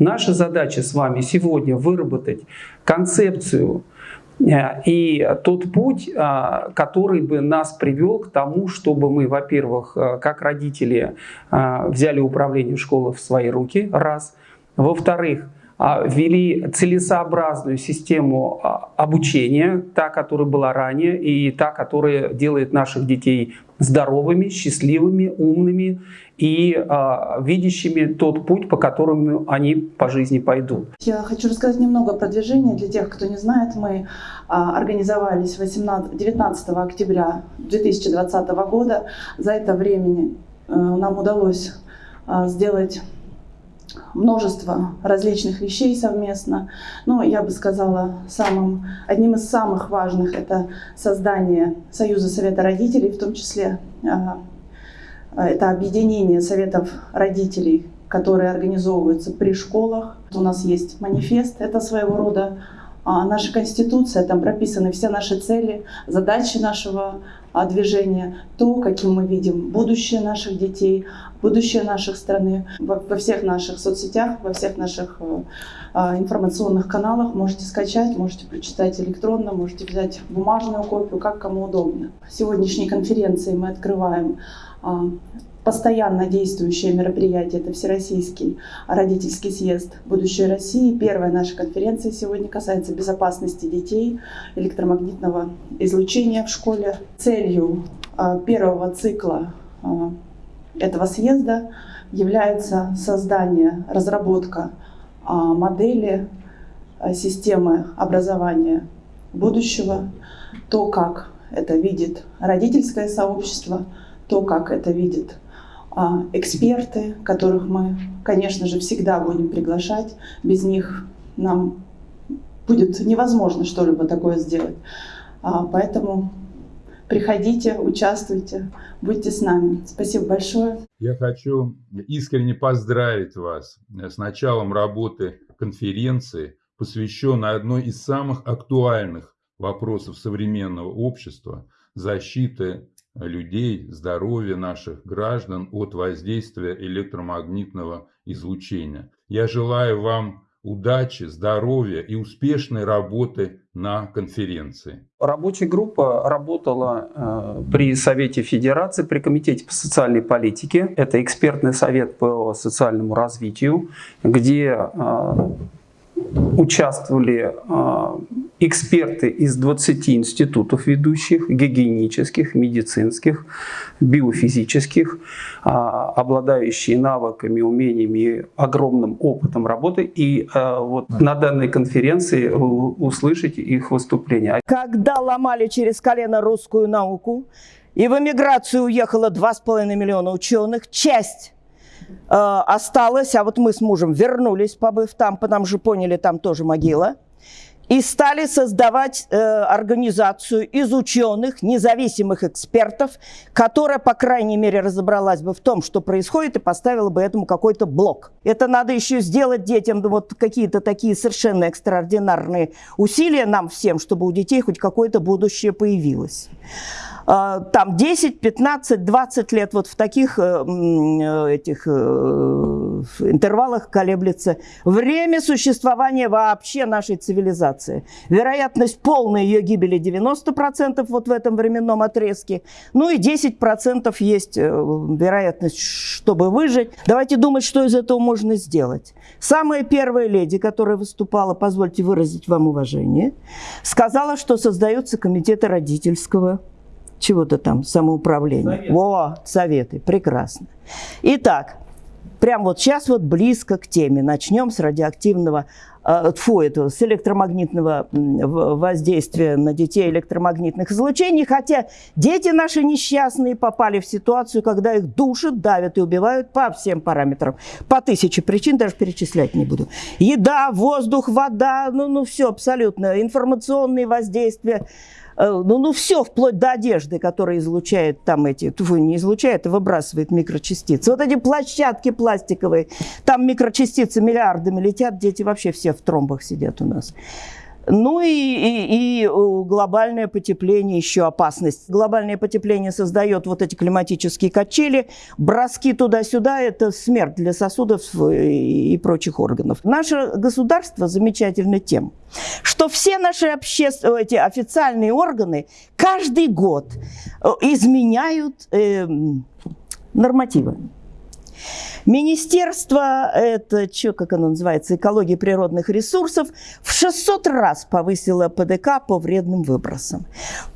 Наша задача с вами сегодня выработать концепцию э, и тот путь, э, который бы нас привел к тому, чтобы мы, во-первых, э, как родители взяли управление школы в свои руки, раз. Во-вторых, ввели целесообразную систему обучения, та, которая была ранее, и та, которая делает наших детей здоровыми, счастливыми, умными и э, видящими тот путь, по которому они по жизни пойдут. Я хочу рассказать немного про движение. Для тех, кто не знает, мы э, организовались 18, 19 октября 2020 года. За это время э, нам удалось э, сделать множество различных вещей совместно. Но я бы сказала, самым, одним из самых важных это создание Союза Совета Родителей, в том числе а, это объединение Советов Родителей, которые организовываются при школах. У нас есть манифест, это своего рода а наша Конституция, там прописаны все наши цели, задачи нашего а, движения, то, каким мы видим будущее наших детей, будущее нашей страны. Во, всех наших соцсетях, во всех наших э, а, информационных каналах можете скачать, можете прочитать электронно, можете взять бумажную копию, как кому удобно. Сегодняшней конференции мы открываем а, постоянно действующее мероприятие, это Всероссийский родительский съезд «Будущее России». Первая наша конференция сегодня касается безопасности детей, электромагнитного излучения в школе. Целью а, первого цикла а, этого съезда является создание, разработка а, модели системы образования будущего, то, как это видит родительское сообщество, то, как это видит эксперты, которых мы, конечно же, всегда будем приглашать. Без них нам будет невозможно что-либо такое сделать. А, поэтому приходите, участвуйте, будьте с нами. Спасибо большое. Я хочу искренне поздравить вас с началом работы конференции, посвященной одной из самых актуальных вопросов современного общества – защиты людей, здоровья наших граждан от воздействия электромагнитного излучения. Я желаю вам удачи, здоровья и успешной работы на конференции. Рабочая группа работала э, при Совете Федерации, при Комитете по социальной политике. Это экспертный совет по социальному развитию, где э, участвовали а, эксперты из 20 институтов ведущих, гигиенических, медицинских, биофизических, а, обладающие навыками, умениями огромным опытом работы. И а, вот на данной конференции услышите их выступления. Когда ломали через колено русскую науку, и в эмиграцию уехало 2,5 миллиона ученых, часть э, осталось, а вот мы с мужем вернулись, побыв там, потому что поняли, там тоже могила, и стали создавать э, организацию из ученых, независимых экспертов, которая, по крайней мере, разобралась бы в том, что происходит, и поставила бы этому какой-то блок. Это надо еще сделать детям вот какие-то такие совершенно экстраординарные усилия нам всем, чтобы у детей хоть какое-то будущее появилось. А, там 10, 15, 20 лет вот в таких э, э, этих э, интервалах колеблется время существования вообще нашей цивилизации. Вероятность полной ее гибели 90% вот в этом временном отрезке. Ну и 10% есть вероятность, чтобы выжить. Давайте думать, что из этого можно сделать. Самая первая леди, которая выступала, позвольте выразить вам уважение, сказала, что создаются комитеты родительского чего-то там, самоуправления. Совет. Во, советы, прекрасно. Итак, прям вот сейчас вот близко к теме. Начнем с радиоактивного, э, фу, этого, с электромагнитного воздействия на детей электромагнитных излучений. Хотя дети наши несчастные попали в ситуацию, когда их душат, давят и убивают по всем параметрам. По тысяче причин, даже перечислять не буду. Еда, воздух, вода, ну, ну все абсолютно. Информационные воздействия ну, ну все, вплоть до одежды, которая излучает там эти, тьфу, не излучает, а выбрасывает микрочастицы. Вот эти площадки пластиковые, там микрочастицы миллиардами летят, дети вообще все в тромбах сидят у нас. Ну и, и, и глобальное потепление еще опасность. Глобальное потепление создает вот эти климатические качели, броски туда-сюда – это смерть для сосудов и прочих органов. Наше государство замечательно тем, что все наши общественные, эти официальные органы каждый год э, изменяют э, нормативы. Министерство, это что, как оно называется, экологии природных ресурсов, в 600 раз повысило ПДК по вредным выбросам.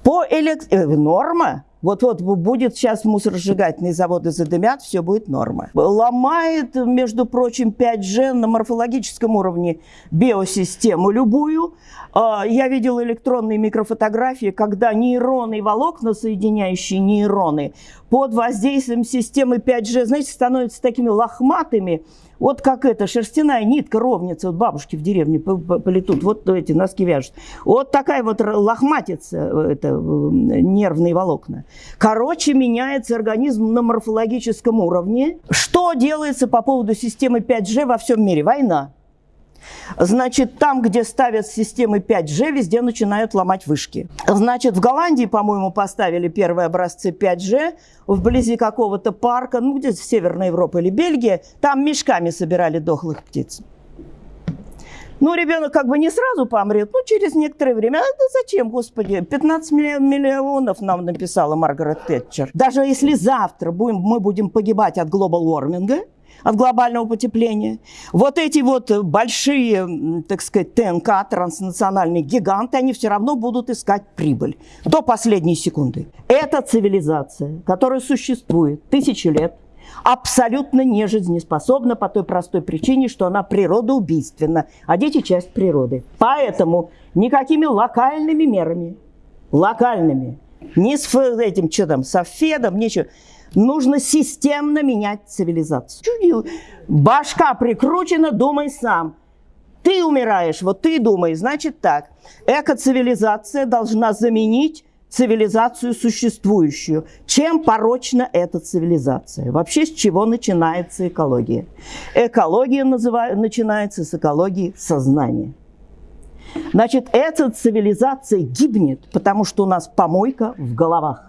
По элект... Э, норма вот-вот будет сейчас мусоросжигательные заводы задымят, все будет норма. Ломает, между прочим, 5G на морфологическом уровне биосистему любую. А, я видел электронные микрофотографии, когда нейроны и волокна, соединяющие нейроны, под воздействием системы 5G, знаете, становятся такими лохматыми, вот как эта шерстяная нитка ровница, вот бабушки в деревне полетут, вот эти носки вяжут. Вот такая вот лохматица, э, это э, нервные волокна. Короче, меняется организм на морфологическом уровне. Что делается по поводу системы 5G во всем мире? Война. Значит, там, где ставят системы 5G, везде начинают ломать вышки. Значит, в Голландии, по-моему, поставили первые образцы 5G вблизи какого-то парка, ну, где-то в Северной Европе или Бельгии, там мешками собирали дохлых птиц. Ну, ребенок как бы не сразу помрет, ну, через некоторое время. А да зачем, господи? 15 миллионов нам написала Маргарет Тэтчер. Даже если завтра будем, мы будем погибать от глобал-ворминга, от глобального потепления. Вот эти вот большие, так сказать, ТНК, транснациональные гиганты, они все равно будут искать прибыль до последней секунды. Это цивилизация, которая существует тысячи лет, абсолютно не жизнеспособна по той простой причине, что она природоубийственна, а дети – часть природы. Поэтому никакими локальными мерами, локальными, не с этим, что там, с Федом, ничего – Нужно системно менять цивилизацию. Башка прикручена, думай сам. Ты умираешь, вот ты думай, значит так. Эко-цивилизация должна заменить цивилизацию существующую. Чем порочна эта цивилизация? Вообще с чего начинается экология? Экология называю, начинается с экологии сознания. Значит, эта цивилизация гибнет, потому что у нас помойка в головах.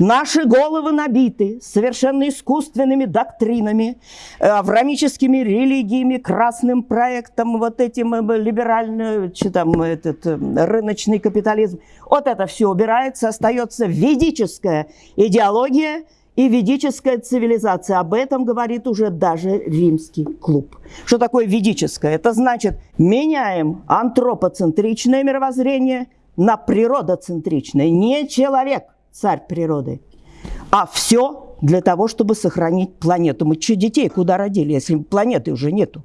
Наши головы набиты совершенно искусственными доктринами, э, аврамическими религиями, красным проектом, вот этим э, либеральным, там, этот э, рыночный капитализм. Вот это все убирается, остается ведическая идеология и ведическая цивилизация. Об этом говорит уже даже римский клуб. Что такое ведическое? Это значит, меняем антропоцентричное мировоззрение на природоцентричное. Не человек – царь природы. А все для того, чтобы сохранить планету. Мы что, детей куда родили, если планеты уже нету?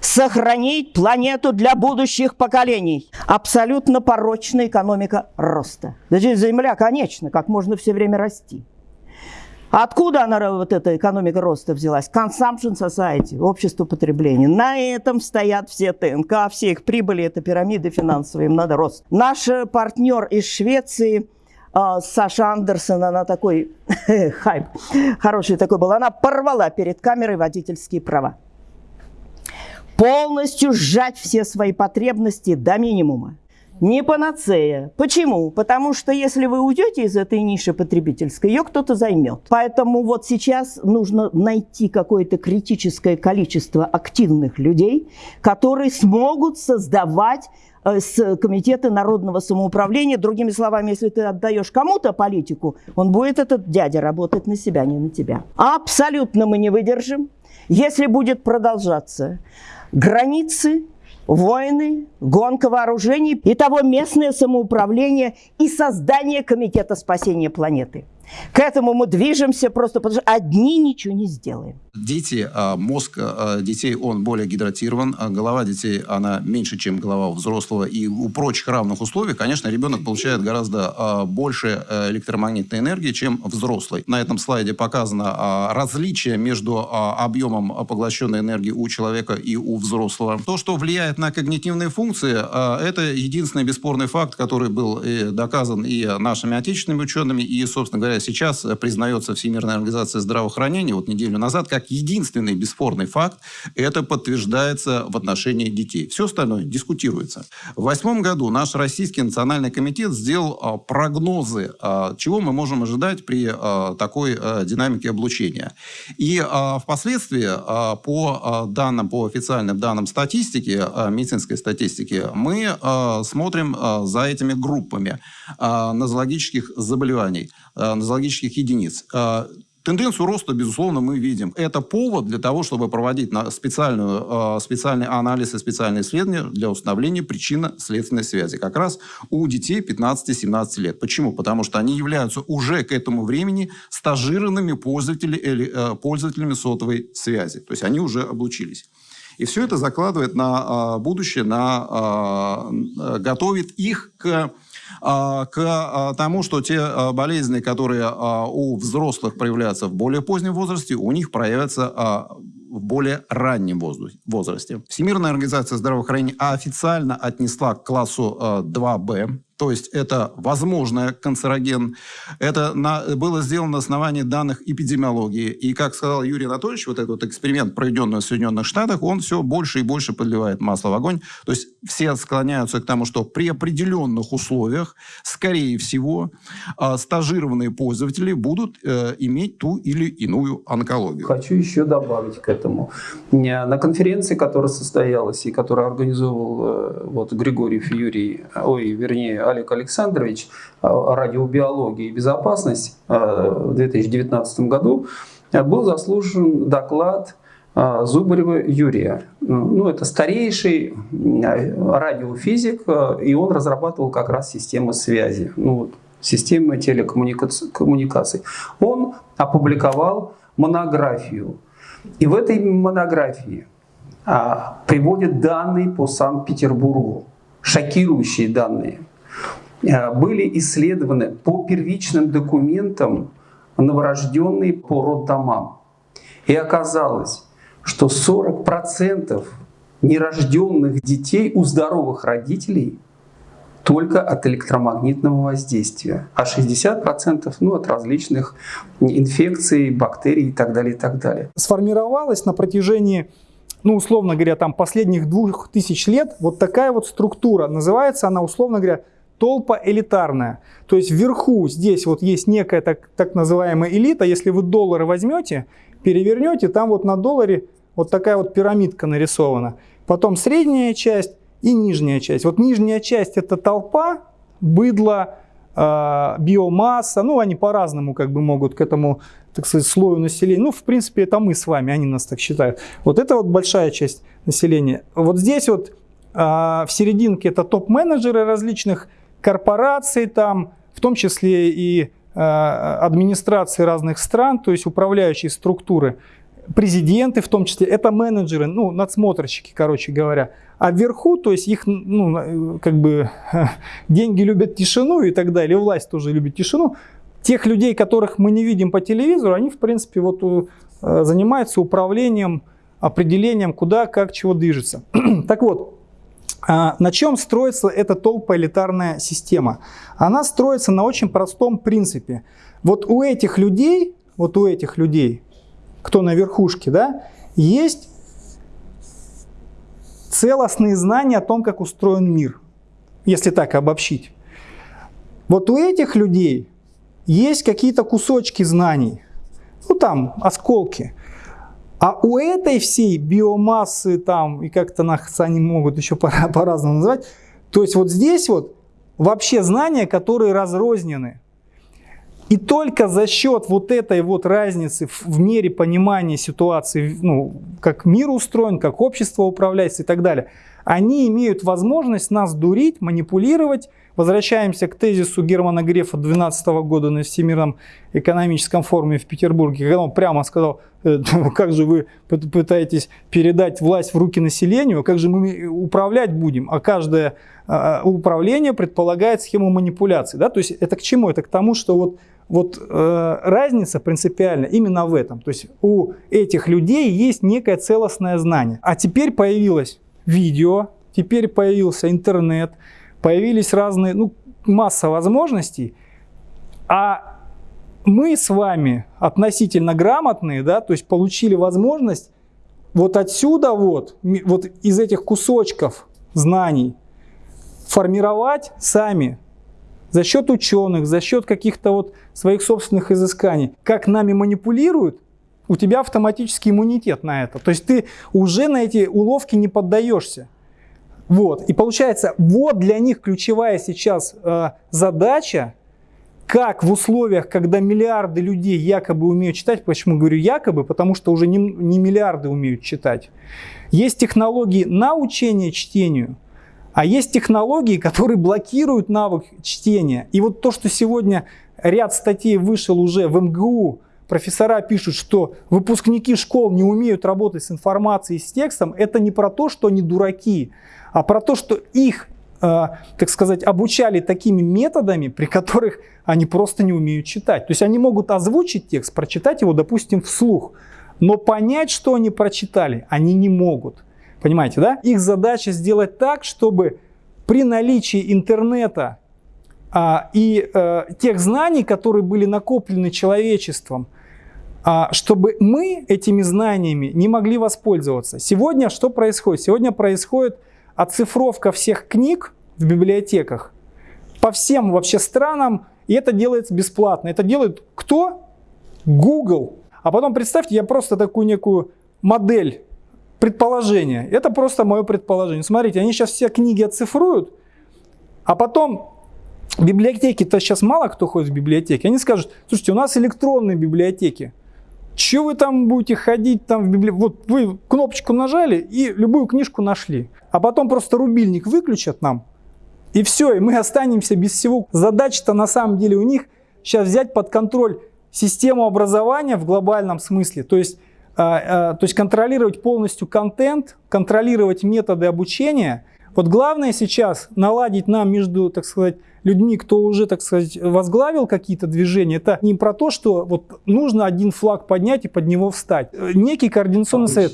Сохранить планету для будущих поколений. Абсолютно порочная экономика роста. Значит, Земля конечна, как можно все время расти. Откуда она, вот эта экономика роста взялась? Consumption Society, общество потребления. На этом стоят все ТНК, все их прибыли, это пирамиды финансовые, им надо рост. Наш партнер из Швеции – Саша Андерсон, она такой хайп, хороший такой был, она порвала перед камерой водительские права. Полностью сжать все свои потребности до минимума. Не панацея. Почему? Потому что если вы уйдете из этой ниши потребительской, ее кто-то займет. Поэтому вот сейчас нужно найти какое-то критическое количество активных людей, которые смогут создавать с Комитета народного самоуправления. Другими словами, если ты отдаешь кому-то политику, он будет, этот дядя, работать на себя, не на тебя. Абсолютно мы не выдержим, если будет продолжаться границы, войны, гонка вооружений, и того местное самоуправление и создание Комитета спасения планеты. К этому мы движемся просто потому, что одни ничего не сделаем. Дети, а, мозг а, детей, он более гидратирован, а голова детей, она меньше, чем голова у взрослого. И у прочих равных условий, конечно, ребенок получает гораздо больше э, электромагнитной энергии, чем взрослый. На этом слайде показано различие между объемом поглощенной энергии у человека и у взрослого. То, что влияет на когнитивные функции, это единственный бесспорный факт, который был доказан и нашими отечественными учеными, и, собственно говоря, сейчас признается Всемирная организация здравоохранения, вот неделю назад, как как единственный бесспорный факт, это подтверждается в отношении детей. Все остальное дискутируется. В восьмом году наш Российский национальный комитет сделал а, прогнозы, а, чего мы можем ожидать при а, такой динамике облучения. И впоследствии по данным, по официальным данным статистики, медицинской статистики, мы смотрим за этими группами нозологических заболеваний, нозологических единиц. А, Тенденцию роста, безусловно, мы видим. Это повод для того, чтобы проводить специальную, специальный анализ и специальные исследования для установления причинно-следственной связи. Как раз у детей 15-17 лет. Почему? Потому что они являются уже к этому времени стажированными пользователями, пользователями сотовой связи. То есть они уже облучились. И все это закладывает на будущее, на, готовит их к а, к а, тому, что те а, болезни, которые у взрослых проявляются в более позднем возрасте, у них проявятся в более раннем возрасте. Всемирная организация здравоохранения официально отнесла к классу 2Б то есть это возможный канцероген. Это на, было сделано на основании данных эпидемиологии. И, как сказал Юрий Анатольевич, вот этот вот эксперимент, проведенный в Соединенных Штатах, он все больше и больше подливает масло в огонь. То есть все склоняются к тому, что при определенных условиях, скорее всего, э, стажированные пользователи будут э, иметь ту или иную онкологию. Хочу еще добавить к этому. На конференции, которая состоялась и которую организовал э, вот, Григорьев Юрий, ой, вернее, Олег Александрович э, радиобиологии и безопасность э, в 2019 году, э, был заслужен доклад Зубарева Юрия. Ну, это старейший радиофизик, и он разрабатывал как раз системы связи, ну, системы телекоммуникаций. Он опубликовал монографию. И в этой монографии а, приводит данные по Санкт-Петербургу, шокирующие данные – были исследованы по первичным документам новорожденные по роддомам. И оказалось, что 40% нерожденных детей у здоровых родителей только от электромагнитного воздействия, а 60% ну, от различных инфекций, бактерий и так далее, и так далее. Сформировалась на протяжении, ну, условно говоря, там последних двух тысяч лет вот такая вот структура. Называется она, условно говоря, толпа элитарная. То есть вверху здесь вот есть некая так, так называемая элита. Если вы доллары возьмете, перевернете, там вот на долларе вот такая вот пирамидка нарисована. Потом средняя часть и нижняя часть. Вот нижняя часть это толпа, быдло, э, биомасса. Ну, они по-разному как бы могут к этому, так сказать, слою населения. Ну, в принципе, это мы с вами, они нас так считают. Вот это вот большая часть населения. Вот здесь вот э, в серединке это топ-менеджеры различных корпораций там, в том числе и э, администрации разных стран, то есть управляющие структуры, президенты в том числе, это менеджеры, ну, надсмотрщики, короче говоря. А вверху, то есть их, ну, как бы, деньги любят тишину и так далее, власть тоже любит тишину. Тех людей, которых мы не видим по телевизору, они, в принципе, вот э, занимаются управлением, определением, куда, как, чего движется. так вот, на чем строится эта толпоэлитарная система? Она строится на очень простом принципе. Вот у этих людей, вот у этих людей, кто на верхушке, да, есть целостные знания о том, как устроен мир, если так обобщить. Вот у этих людей есть какие-то кусочки знаний, ну там осколки. А у этой всей биомассы там, и как-то нас они могут еще по-разному называть, то есть вот здесь вот вообще знания, которые разрознены. И только за счет вот этой вот разницы в мере понимания ситуации, ну, как мир устроен, как общество управляется и так далее, они имеют возможность нас дурить, манипулировать, Возвращаемся к тезису Германа Грефа 2012 года на Всемирном экономическом форуме в Петербурге, когда он прямо сказал, «Э, как же вы пытаетесь передать власть в руки населению, как же мы управлять будем, а каждое а, управление предполагает схему манипуляции. Да? То есть это к чему? Это к тому, что вот, вот э, разница принципиальна именно в этом. То есть у этих людей есть некое целостное знание. А теперь появилось видео, теперь появился появились разные, ну, масса возможностей, а мы с вами относительно грамотные, да, то есть получили возможность вот отсюда вот, вот из этих кусочков знаний формировать сами за счет ученых, за счет каких-то вот своих собственных изысканий. Как нами манипулируют, у тебя автоматический иммунитет на это. То есть ты уже на эти уловки не поддаешься. Вот. И получается, вот для них ключевая сейчас э, задача, как в условиях, когда миллиарды людей якобы умеют читать, почему говорю якобы, потому что уже не, не миллиарды умеют читать. Есть технологии научения чтению, а есть технологии, которые блокируют навык чтения. И вот то, что сегодня ряд статей вышел уже в МГУ, профессора пишут, что выпускники школ не умеют работать с информацией, с текстом, это не про то, что они дураки, а про то, что их, э, так сказать, обучали такими методами, при которых они просто не умеют читать. То есть они могут озвучить текст, прочитать его, допустим, вслух, но понять, что они прочитали, они не могут. Понимаете, да? Их задача сделать так, чтобы при наличии интернета и а, тех знаний, которые были накоплены человечеством, а, чтобы мы этими знаниями не могли воспользоваться. Сегодня что происходит? Сегодня происходит оцифровка всех книг в библиотеках по всем вообще странам, и это делается бесплатно. Это делает кто? Google. А потом представьте, я просто такую некую модель предположение. Это просто мое предположение. Смотрите, они сейчас все книги оцифруют, а потом библиотеки-то сейчас мало кто ходит в библиотеки. Они скажут, слушайте, у нас электронные библиотеки. Че вы там будете ходить там в библиотеке? Вот вы кнопочку нажали и любую книжку нашли. А потом просто рубильник выключат нам, и все, и мы останемся без всего. Задача-то на самом деле у них сейчас взять под контроль систему образования в глобальном смысле. То есть а, а, то есть контролировать полностью контент, контролировать методы обучения. Вот главное сейчас наладить нам между, так сказать, людьми, кто уже, так сказать, возглавил какие-то движения, это не про то, что вот нужно один флаг поднять и под него встать. Некий координационный совет.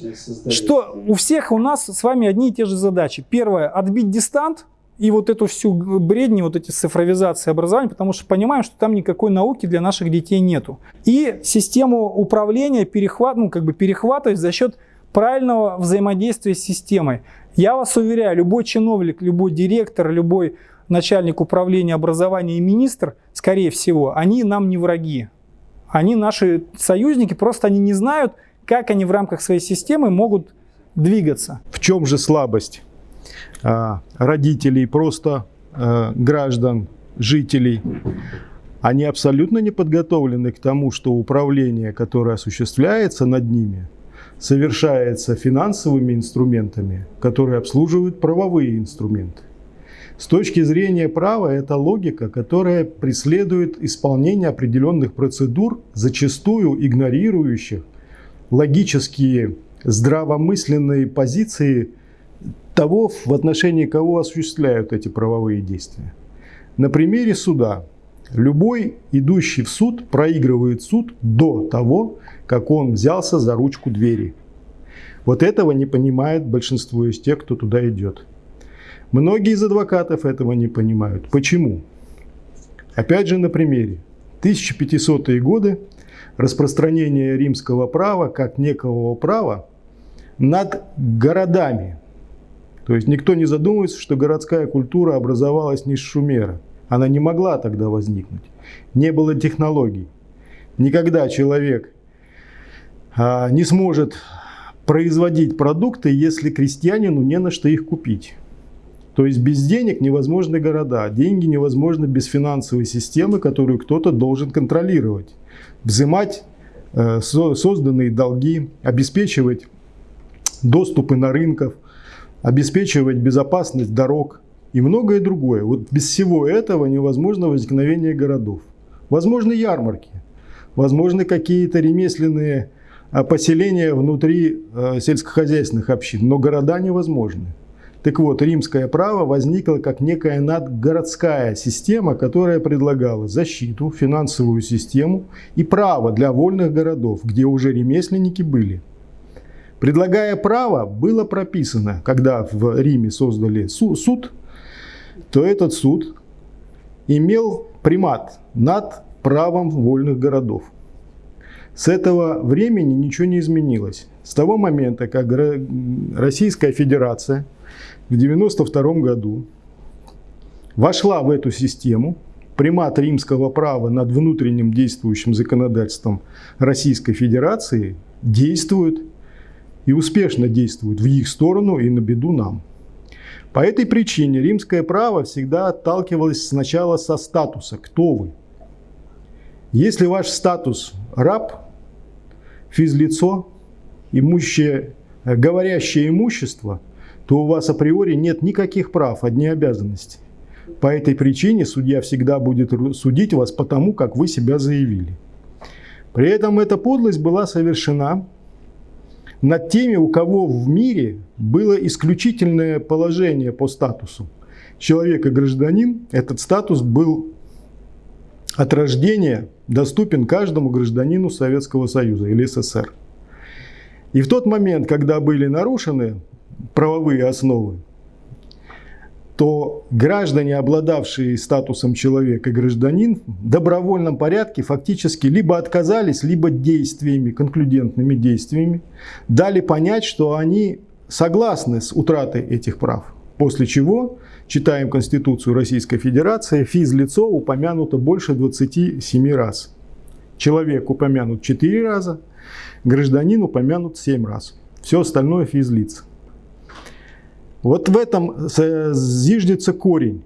Что у всех у нас с вами одни и те же задачи. Первое, отбить дистант, и вот эту всю бредни, вот эти цифровизации образования, потому что понимаем, что там никакой науки для наших детей нету. И систему управления перехват, ну, как бы перехватывать за счет правильного взаимодействия с системой. Я вас уверяю, любой чиновник, любой директор, любой начальник управления образования и министр, скорее всего, они нам не враги. Они наши союзники, просто они не знают, как они в рамках своей системы могут двигаться. В чем же слабость? А, родителей, просто а, граждан, жителей, они абсолютно не подготовлены к тому, что управление, которое осуществляется над ними, совершается финансовыми инструментами, которые обслуживают правовые инструменты. С точки зрения права, это логика, которая преследует исполнение определенных процедур, зачастую игнорирующих логические здравомысленные позиции того, в отношении кого осуществляют эти правовые действия. На примере суда. Любой идущий в суд проигрывает суд до того, как он взялся за ручку двери. Вот этого не понимает большинство из тех, кто туда идет. Многие из адвокатов этого не понимают. Почему? Опять же на примере. 1500-е годы распространение римского права как некого права над городами, то есть никто не задумывается, что городская культура образовалась не с Шумера. Она не могла тогда возникнуть. Не было технологий. Никогда человек а, не сможет производить продукты, если крестьянину не на что их купить. То есть без денег невозможны города. Деньги невозможны без финансовой системы, которую кто-то должен контролировать. Взимать э, созданные долги, обеспечивать доступы на рынках – обеспечивать безопасность дорог и многое другое. Вот без всего этого невозможно возникновение городов. Возможны ярмарки, возможны какие-то ремесленные а, поселения внутри а, сельскохозяйственных общин, но города невозможны. Так вот, римское право возникло как некая надгородская система, которая предлагала защиту, финансовую систему и право для вольных городов, где уже ремесленники были. Предлагая право, было прописано, когда в Риме создали суд, то этот суд имел примат над правом вольных городов. С этого времени ничего не изменилось. С того момента, как Российская Федерация в 1992 году вошла в эту систему, примат римского права над внутренним действующим законодательством Российской Федерации действует и успешно действует в их сторону и на беду нам. По этой причине римское право всегда отталкивалось сначала со статуса «кто вы?». Если ваш статус раб, физлицо, имущее, говорящее имущество, то у вас априори нет никаких прав, одни обязанности. По этой причине судья всегда будет судить вас по тому, как вы себя заявили. При этом эта подлость была совершена над теми, у кого в мире было исключительное положение по статусу. Человек и гражданин, этот статус был от рождения доступен каждому гражданину Советского Союза или СССР. И в тот момент, когда были нарушены правовые основы, то граждане, обладавшие статусом человека гражданин, в добровольном порядке фактически либо отказались, либо действиями, конклюдентными действиями, дали понять, что они согласны с утратой этих прав. После чего, читаем Конституцию Российской Федерации, физлицо упомянуто больше 27 раз. Человек упомянут 4 раза, гражданин упомянут 7 раз. Все остальное физлиц. Вот в этом зиждется корень,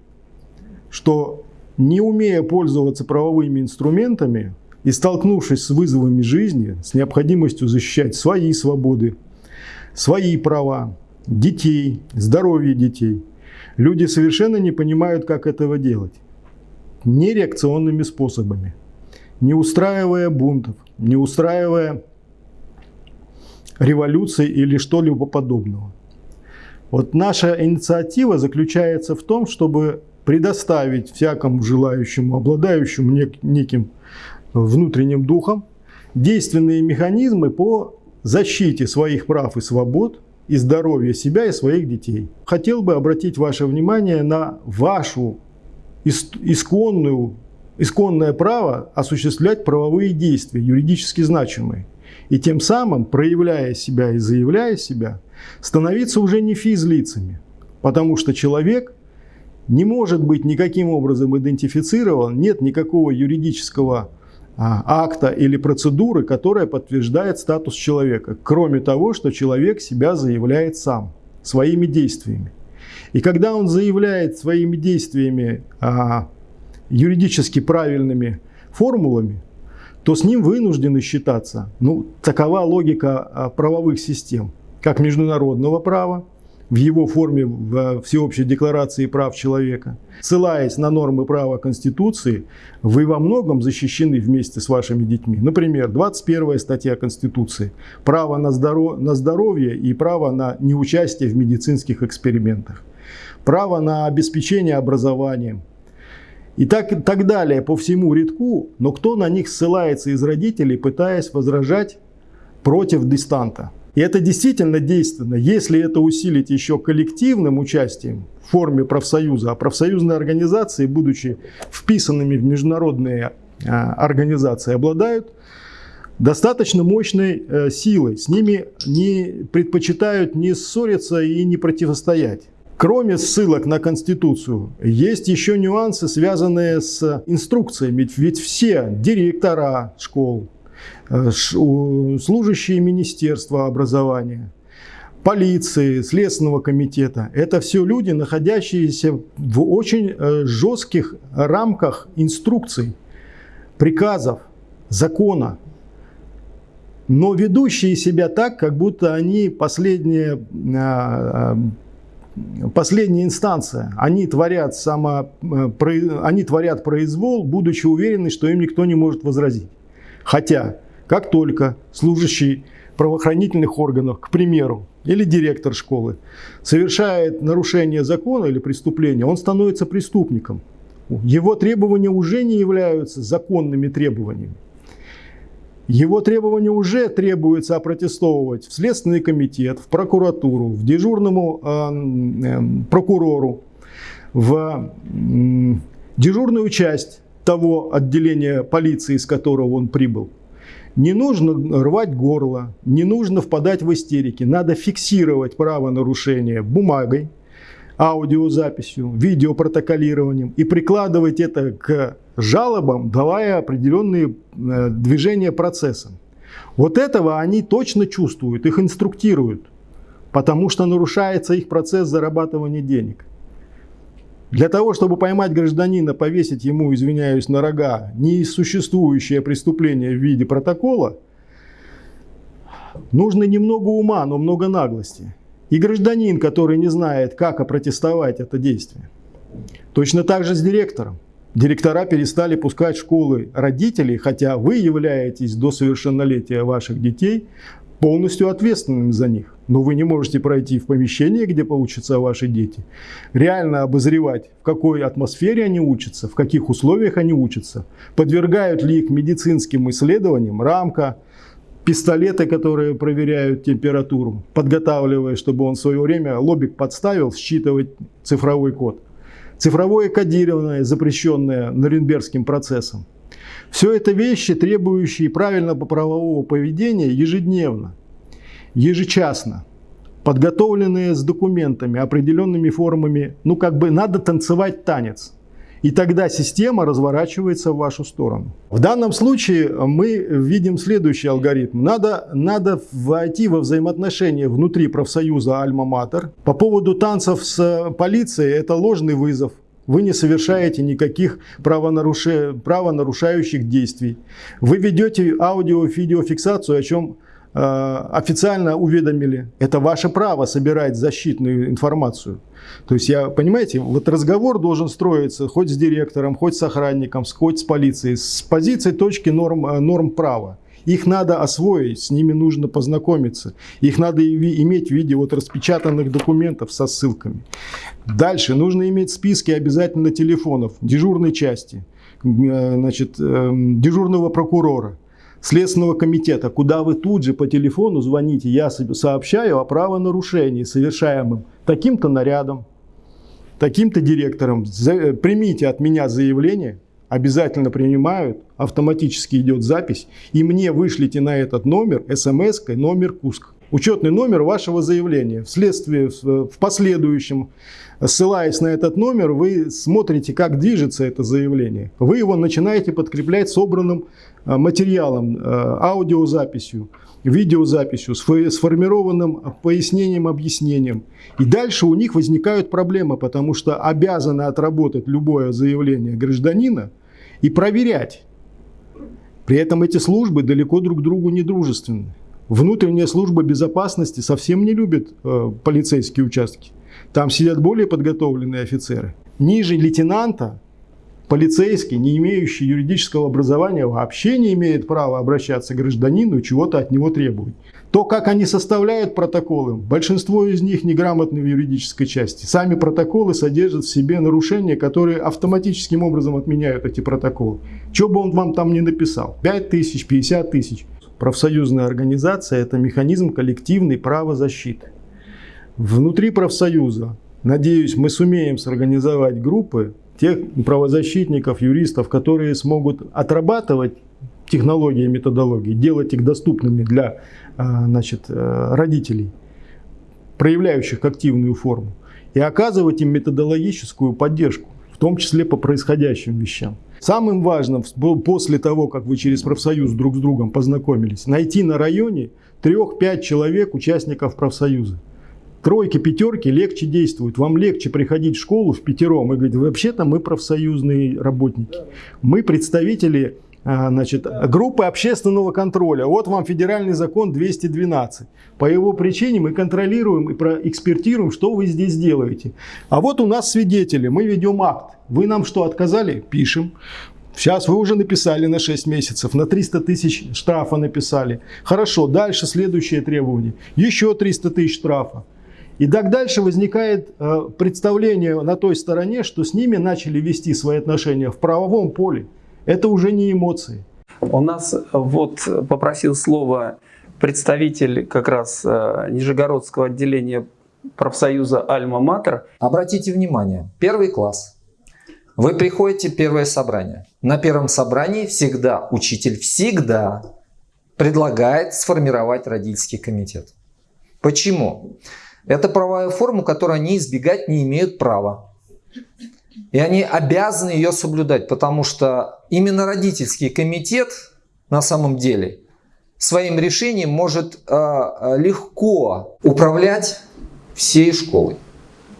что не умея пользоваться правовыми инструментами и столкнувшись с вызовами жизни, с необходимостью защищать свои свободы, свои права, детей, здоровье детей, люди совершенно не понимают, как этого делать. Нереакционными способами, не устраивая бунтов, не устраивая революции или что-либо подобного. Вот наша инициатива заключается в том, чтобы предоставить всякому желающему, обладающему неким внутренним духом, действенные механизмы по защите своих прав и свобод и здоровья себя и своих детей. Хотел бы обратить ваше внимание на вашу исконную, исконное право осуществлять правовые действия, юридически значимые. И тем самым, проявляя себя и заявляя себя, становиться уже не физлицами, потому что человек не может быть никаким образом идентифицирован, нет никакого юридического а, акта или процедуры, которая подтверждает статус человека, кроме того, что человек себя заявляет сам, своими действиями. И когда он заявляет своими действиями а, юридически правильными формулами, то с ним вынуждены считаться. Ну, такова логика а, правовых систем – как международного права, в его форме в Всеобщей декларации прав человека. Ссылаясь на нормы права Конституции, вы во многом защищены вместе с вашими детьми. Например, 21 статья Конституции – право на, здоров... на здоровье и право на неучастие в медицинских экспериментах. Право на обеспечение образованием. И так, так далее по всему рядку, но кто на них ссылается из родителей, пытаясь возражать против дистанта. И это действительно действенно, если это усилить еще коллективным участием в форме профсоюза, а профсоюзные организации, будучи вписанными в международные а, организации, обладают достаточно мощной э, силой. С ними не предпочитают не ссориться и не противостоять. Кроме ссылок на Конституцию, есть еще нюансы, связанные с инструкциями. Ведь все директора школ, Э, служащие Министерства образования, полиции, Следственного комитета. Это все люди, находящиеся в очень э, жестких рамках инструкций, приказов, закона, но ведущие себя так, как будто они последняя, э, последняя инстанция. Они творят, само, они творят произвол, будучи уверены, что им никто не может возразить. Хотя, как только служащий правоохранительных органов, к примеру, или директор школы, совершает нарушение закона или преступление, он становится преступником. Его требования уже не являются законными требованиями. Его требования уже требуется опротестовывать в Следственный комитет, в прокуратуру, в дежурному э, э, прокурору, в э, дежурную часть того отделения полиции, из которого он прибыл. Не нужно рвать горло, не нужно впадать в истерики. Надо фиксировать правонарушение бумагой, аудиозаписью, видеопротоколированием и прикладывать это к жалобам, давая определенные э, движения процессом. Вот этого они точно чувствуют, их инструктируют, потому что нарушается их процесс зарабатывания денег. Для того, чтобы поймать гражданина, повесить ему, извиняюсь, на рога несуществующее преступление в виде протокола, нужно немного ума, но много наглости. И гражданин, который не знает, как опротестовать это действие. Точно так же с директором. Директора перестали пускать в школы родителей, хотя вы являетесь до совершеннолетия ваших детей полностью ответственными за них. Но вы не можете пройти в помещение, где поучатся ваши дети, реально обозревать, в какой атмосфере они учатся, в каких условиях они учатся, подвергают ли их медицинским исследованиям, рамка, пистолеты, которые проверяют температуру, подготавливая, чтобы он в свое время лобик подставил, считывать цифровой код. Цифровое кодирование, запрещенное Норенбергским процессом. Все это вещи, требующие правильного правового поведения ежедневно, ежечасно, подготовленные с документами, определенными формами. Ну, как бы надо танцевать танец. И тогда система разворачивается в вашу сторону. В данном случае мы видим следующий алгоритм. Надо, надо войти во взаимоотношения внутри профсоюза Альма-Матер. По поводу танцев с полицией это ложный вызов. Вы не совершаете никаких правонаруши... правонарушающих действий. Вы ведете аудио-видеофиксацию, о чем э, официально уведомили. Это ваше право собирать защитную информацию. То есть, я, понимаете, вот разговор должен строиться хоть с директором, хоть с охранником, хоть с полицией, с позиции точки норм, э, норм права. Их надо освоить, с ними нужно познакомиться. Их надо иметь в виде вот распечатанных документов со ссылками. Дальше нужно иметь списки обязательно телефонов дежурной части, э, значит, эм, дежурного прокурора, Следственного комитета, куда вы тут же по телефону звоните, я сообщаю о правонарушении, совершаемом таким-то нарядом, таким-то директором. Э, примите от меня заявление, обязательно принимают, автоматически идет запись, и мне вышлите на этот номер смс номер КУСК. Учетный номер вашего заявления. Вследствие, в последующем, ссылаясь на этот номер, вы смотрите, как движется это заявление. Вы его начинаете подкреплять собранным э, материалом, э, аудиозаписью, видеозаписью, сформированным пояснением, объяснением. И дальше у них возникают проблемы, потому что обязаны отработать любое заявление гражданина – и проверять. При этом эти службы далеко друг другу не дружественны. Внутренняя служба безопасности совсем не любит э, полицейские участки. Там сидят более подготовленные офицеры. Ниже лейтенанта полицейский, не имеющий юридического образования, вообще не имеет права обращаться к гражданину и чего-то от него требовать. То, как они составляют протоколы, большинство из них неграмотны в юридической части. Сами протоколы содержат в себе нарушения, которые автоматическим образом отменяют эти протоколы. Что бы он вам там ни написал, 5 тысяч, 50 тысяч. Профсоюзная организация – это механизм коллективной правозащиты. Внутри профсоюза, надеюсь, мы сумеем сорганизовать группы тех правозащитников, юристов, которые смогут отрабатывать технологии и методологии, делать их доступными для а, значит, э, родителей, проявляющих активную форму, и оказывать им методологическую поддержку, в том числе по происходящим вещам. Самым важным после того, как вы через профсоюз друг с другом познакомились, найти на районе трех-пять человек, участников профсоюза. Тройки, пятерки легче действуют. Вам легче приходить в школу в пятером и говорить, вообще-то мы профсоюзные работники. Мы представители а, значит, группы общественного контроля. Вот вам федеральный закон 212. По его причине мы контролируем и проэкспертируем, что вы здесь делаете. А вот у нас свидетели, мы ведем акт. Вы нам что, отказали? Пишем. Сейчас вы уже написали на 6 месяцев, на 300 тысяч штрафа написали. Хорошо, дальше следующее требование. Еще 300 тысяч штрафа. И так дальше возникает э, представление на той стороне, что с ними начали вести свои отношения в правовом поле. Это уже не эмоции. У нас вот попросил слово представитель как раз э, Нижегородского отделения профсоюза «Альма-Матер». Обратите внимание, первый класс. Вы приходите в первое собрание. На первом собрании всегда учитель всегда предлагает сформировать родительский комитет. Почему? Это правовая форма, которую они избегать не имеют права. И они обязаны ее соблюдать, потому что именно родительский комитет на самом деле своим решением может э, легко управлять всей школой.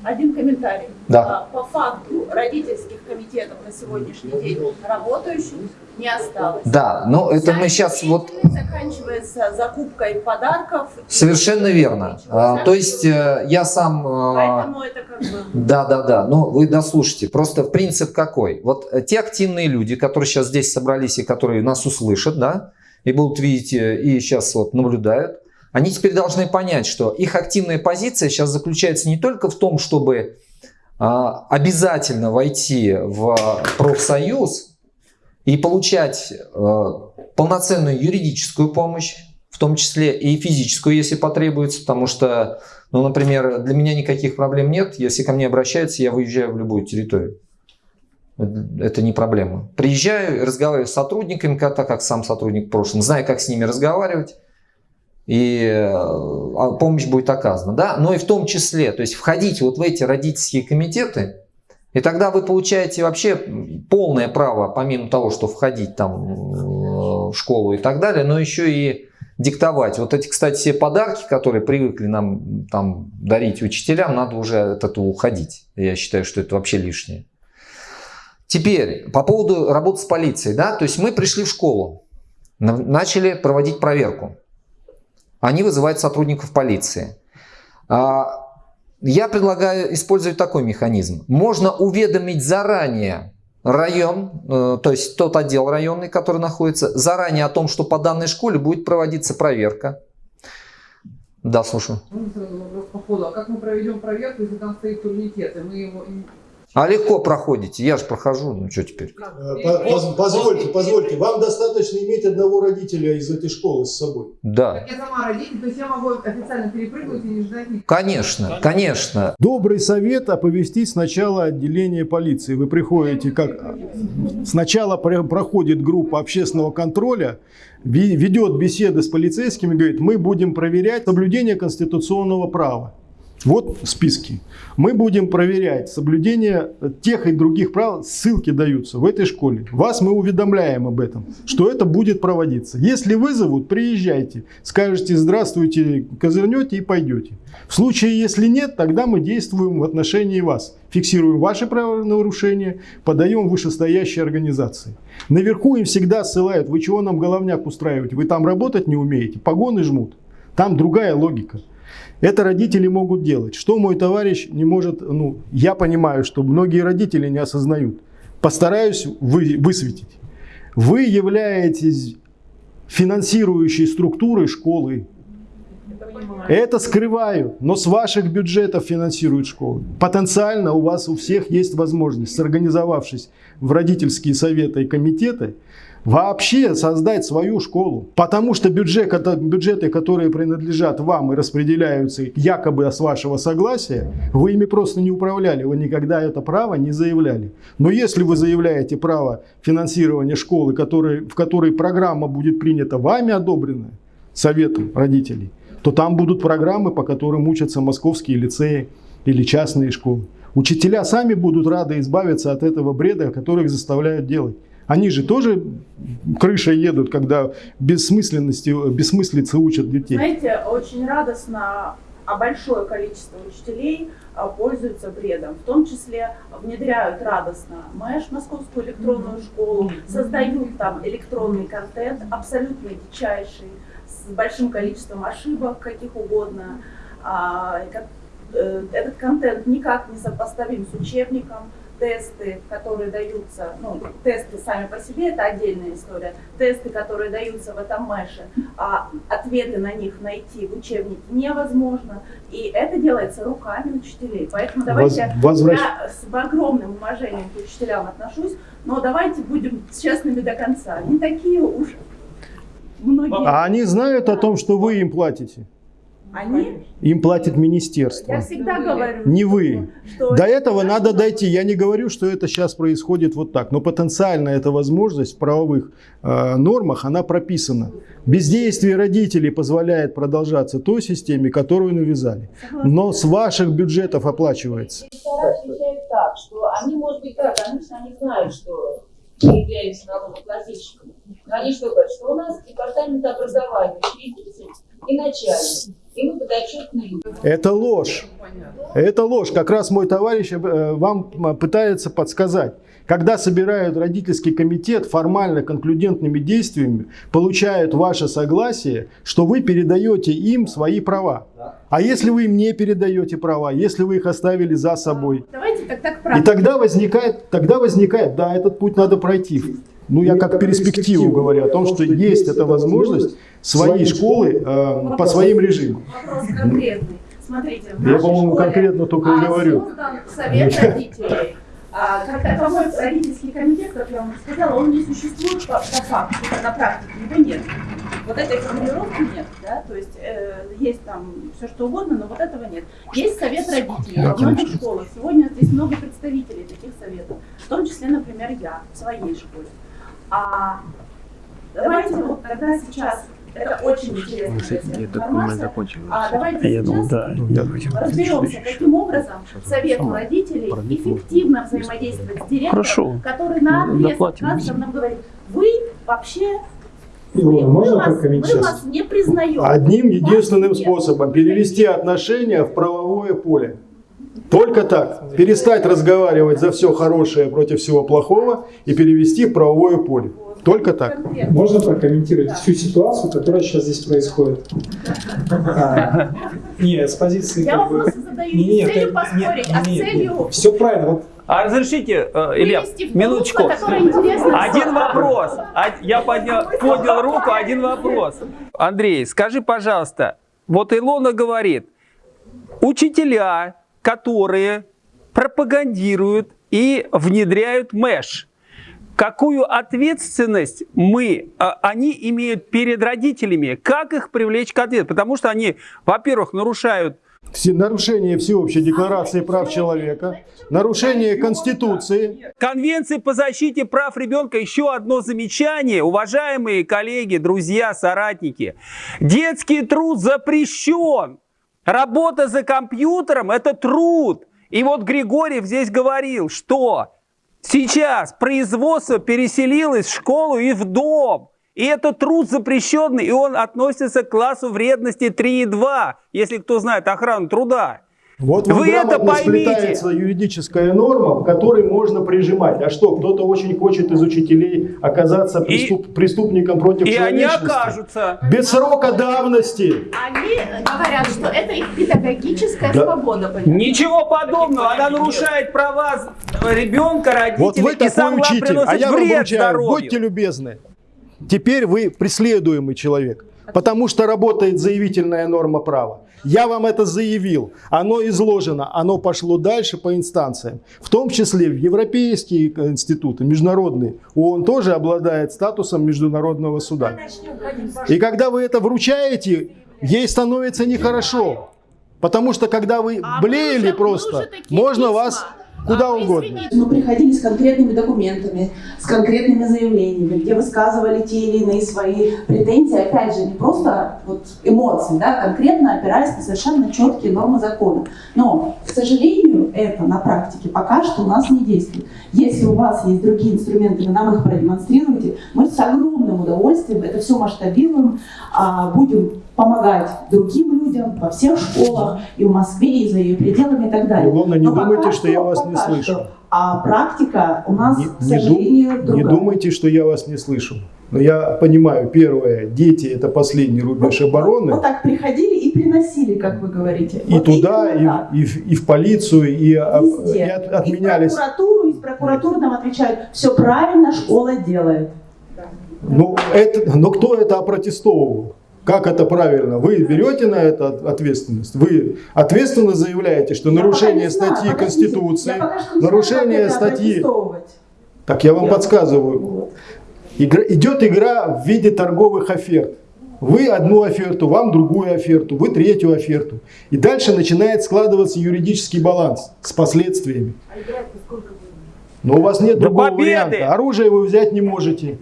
Один комментарий. Да. По факту родительских комитетов на сегодняшний день работающих не осталось. Да, но это мы сейчас вот... Заканчивается закупкой подарков. Совершенно верно. А, то есть э, я сам... э, Поэтому это как бы... Да, да, да. Ну, вы дослушайте. Просто принцип какой? Вот э, те активные люди, которые сейчас здесь собрались и которые нас услышат, да, и будут видеть, и сейчас вот наблюдают, они теперь должны понять, что их активная позиция сейчас заключается не только в том, чтобы а, обязательно войти в профсоюз и получать а, полноценную юридическую помощь, в том числе и физическую, если потребуется, потому что, ну, например, для меня никаких проблем нет, если ко мне обращаются, я выезжаю в любую территорию. Это не проблема. Приезжаю, разговариваю с сотрудниками, так как сам сотрудник в прошлом, знаю, как с ними разговаривать, и а, помощь будет оказана. Да? Но и в том числе, то есть входите вот в эти родительские комитеты, и тогда вы получаете вообще полное право, помимо того, что входить там в школу и так далее, но еще и диктовать. Вот эти, кстати, все подарки, которые привыкли нам там дарить учителям, надо уже от этого уходить. Я считаю, что это вообще лишнее. Теперь, по поводу работы с полицией. Да? То есть мы пришли в школу, начали проводить проверку они вызывают сотрудников полиции. Я предлагаю использовать такой механизм. Можно уведомить заранее район, э, то есть тот отдел районный, который находится, заранее о том, что по данной школе будет проводиться проверка. Да, слушаю. Вопрос по ходу. А как мы проведем проверку, если там стоит турникет, и мы его а легко проходите, я же прохожу, ну что теперь? Э, позвольте, позвольте, вам достаточно иметь одного родителя из этой школы с собой? Да. Как я сама родитель, то есть я могу официально перепрыгнуть и не ждать никого? Конечно, конечно. Добрый совет оповестить сначала отделение полиции. Вы приходите, как сначала проходит группа общественного контроля, ведет беседы с полицейскими, говорит, мы будем проверять соблюдение конституционного права. Вот списки. Мы будем проверять соблюдение тех и других правил. Ссылки даются в этой школе. Вас мы уведомляем об этом, что это будет проводиться. Если вызовут, приезжайте. Скажете здравствуйте, козырнете и пойдете. В случае, если нет, тогда мы действуем в отношении вас. Фиксируем ваши правонарушения, подаем вышестоящей организации. Наверху им всегда ссылают, вы чего нам головняк устраиваете, вы там работать не умеете, погоны жмут. Там другая логика. Это родители могут делать. Что мой товарищ не может, ну, я понимаю, что многие родители не осознают. Постараюсь вы, высветить. Вы являетесь финансирующей структурой школы. Это скрывают, но с ваших бюджетов финансируют школы. Потенциально у вас у всех есть возможность, сорганизовавшись в родительские советы и комитеты, вообще создать свою школу. Потому что бюджет, бюджеты, которые принадлежат вам и распределяются якобы с вашего согласия, вы ими просто не управляли, вы никогда это право не заявляли. Но если вы заявляете право финансирования школы, который, в которой программа будет принята вами одобренная, советом родителей, то там будут программы, по которым учатся московские лицеи или частные школы. Учителя сами будут рады избавиться от этого бреда, который их заставляют делать. Они же тоже крышей едут, когда бессмысленности, бессмыслицы учат детей. Знаете, очень радостно, а большое количество учителей а, пользуются бредом. В том числе внедряют радостно МЭШ, Московскую электронную школу, создают там электронный контент, абсолютно дичайший, с большим количеством ошибок, каких угодно. А, э, этот контент никак не сопоставим с учебником, тесты, которые даются, ну, тесты сами по себе, это отдельная история, тесты, которые даются в этом мэше, а ответы на них найти в учебнике невозможно, и это делается руками учителей. Поэтому давайте, Возвращ... я с огромным уважением к учителям отношусь, но давайте будем честными до конца. Не такие уж многие. А они знают о том, что вы им платите? Они, Им платит министерство. я всегда говорю, Не вы. что До этого надо дойти. Я не говорю, что это сейчас происходит вот так, но потенциально эта возможность в правовых э, нормах, она прописана. Бездействие родителей позволяет продолжаться той системе, которую навязали. Но с ваших бюджетов оплачивается. Так, что они, может быть, да, конечно, они знают, что мы являемся налогоплательщиками. Но они что говорят, что у нас департамент образования, учредитель и начальник. И мы. Это ложь. Это ложь. Как раз мой товарищ э, вам пытается подсказать. Когда собирают родительский комитет формально конклюдентными действиями, получают ваше согласие, что вы передаете им свои права. А если вы им не передаете права, если вы их оставили за собой, Давайте тогда к и практике. тогда возникает, тогда возникает, да, этот путь надо пройти. Ну, я как перспективу говорю о том, что есть эта возможность свои школы э, по своим режимам. Вопрос конкретный. Смотрите, Я, по-моему, конкретно только и говорю. совет родителей. А, как таковой родительский комитет, как я вам сказала, он не существует по, по факту, на практике его нет. Вот этой формулировки нет, да, то есть э, есть там все что угодно, но вот этого нет. Есть совет родителей во многих школах. Сегодня здесь много представителей таких советов, в том числе, например, я в своей школе. А давайте вот тогда сейчас, это очень интересная информация, а давайте Я думаю, сейчас да. разберемся, каким образом совету родителей эффективно взаимодействовать с директором, Хорошо. который на Ну, доплатим. кадрах нам говорит, вы вообще Илона, мы, можно вас, мы вас не признаем. Одним единственным способом перевести отношения в правовое поле. Только так. Перестать разговаривать за все хорошее против всего плохого и перевести в правовое поле. Только так. Можно прокомментировать всю ситуацию, которая сейчас здесь происходит? А, Нет, с позиции Я как бы... вопросы задаю не с целью поспорить, а с целью Все правильно. Вот А разрешите, э, Илья, минуточку. Один вопрос. А- Я поднял, поднял руку, один вопрос. Андрей, скажи, пожалуйста, вот Илона говорит, учителя, которые пропагандируют и внедряют МЭШ, какую ответственность мы, а, они имеют перед родителями, как их привлечь к ответу? Потому что они, во-первых, нарушают Все- Нарушение Всеобщей декларации прав человека, нарушение Конституции. Конвенции по защите прав ребенка еще одно замечание, уважаемые коллеги, друзья, соратники. Детский труд запрещен. Работа за компьютером – это труд. И вот Григорьев здесь говорил, что сейчас производство переселилось в школу и в дом. И это труд запрещенный, и он относится к классу вредности 3,2, если кто знает охрану труда. Вот Вы это поймите. юридическая норма, в которой можно прижимать. А что, кто-то очень хочет из учителей оказаться преступ- преступником против И они человечности? окажутся. Без срока давности. Они говорят, что это их педагогическая Да. свобода. понимаете? Ничего подобного. Она нарушает права ребенка, родителей Вот вы и главное, учитель, а приносит я вам вред здоровью. будьте любезны. Теперь вы преследуемый человек, потому что работает заявительная норма права. Я вам это заявил, оно изложено, оно пошло дальше по инстанциям, в том числе в европейские институты, международные. ООН тоже обладает статусом международного суда. И когда вы это вручаете, ей становится нехорошо. Потому что когда вы А блеяли просто, можно вас куда А, угодно. Мы приходили с конкретными документами, с конкретными заявлениями, где высказывали те или иные свои претензии, опять же, не просто вот эмоции, да, конкретно опираясь на совершенно четкие нормы закона. Но, к сожалению, это на практике пока что у нас не действует. Если у вас есть другие инструменты, вы нам их продемонстрируете, мы с огромным удовольствием это все масштабируем, а, будем помогать другим людям во всех школах, и в Москве, и за ее пределами и так далее. Илона, не Но думайте, что я вас не слышу. что. А практика у нас, Не, к не сожалению, не другая. думайте, что я вас не слышу. Но я понимаю, первое, дети это последний рубеж обороны. Вот так приходили и приносили, как вы говорите. И Вот туда, и, так. и в, и в полицию, и, а- Везде. и от- отменялись. И в прокуратуру, и в прокуратуру нам отвечают, все правильно школа делает. Ну, это, но кто это опротестовывал? Как это правильно? Вы берете на это от- ответственность? Вы ответственно заявляете, что Я нарушение знаю, статьи подождите, Конституции, знаю, нарушение статьи... Так я вам Я- подсказываю. Вот. Игра- идет игра в виде торговых оферт. Вы одну оферту, вам другую оферту, вы третью оферту. И дальше начинает складываться юридический баланс с последствиями. Но у вас нет До другого победы! варианта. Оружие вы взять не можете.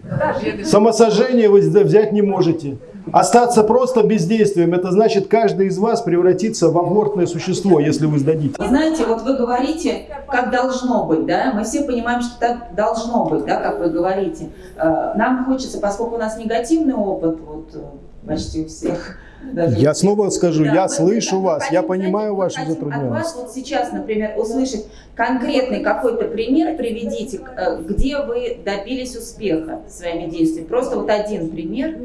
Самосожжение вы взять не можете. Остаться просто бездействием, это значит, каждый из вас превратится в амортное существо, если вы сдадите. Вы знаете, вот вы говорите, как должно быть, да? Мы все понимаем, что так должно быть, да, как вы говорите. Э, Нам хочется, поскольку у нас негативный опыт, вот э, почти у всех. даже Я снова скажу, да, я мы- слышу мы вас, я понимаю вашу хотим От вас вот сейчас, например, услышать конкретный какой-то пример, приведите, э, где вы добились успеха своими действиями. Просто вот один пример,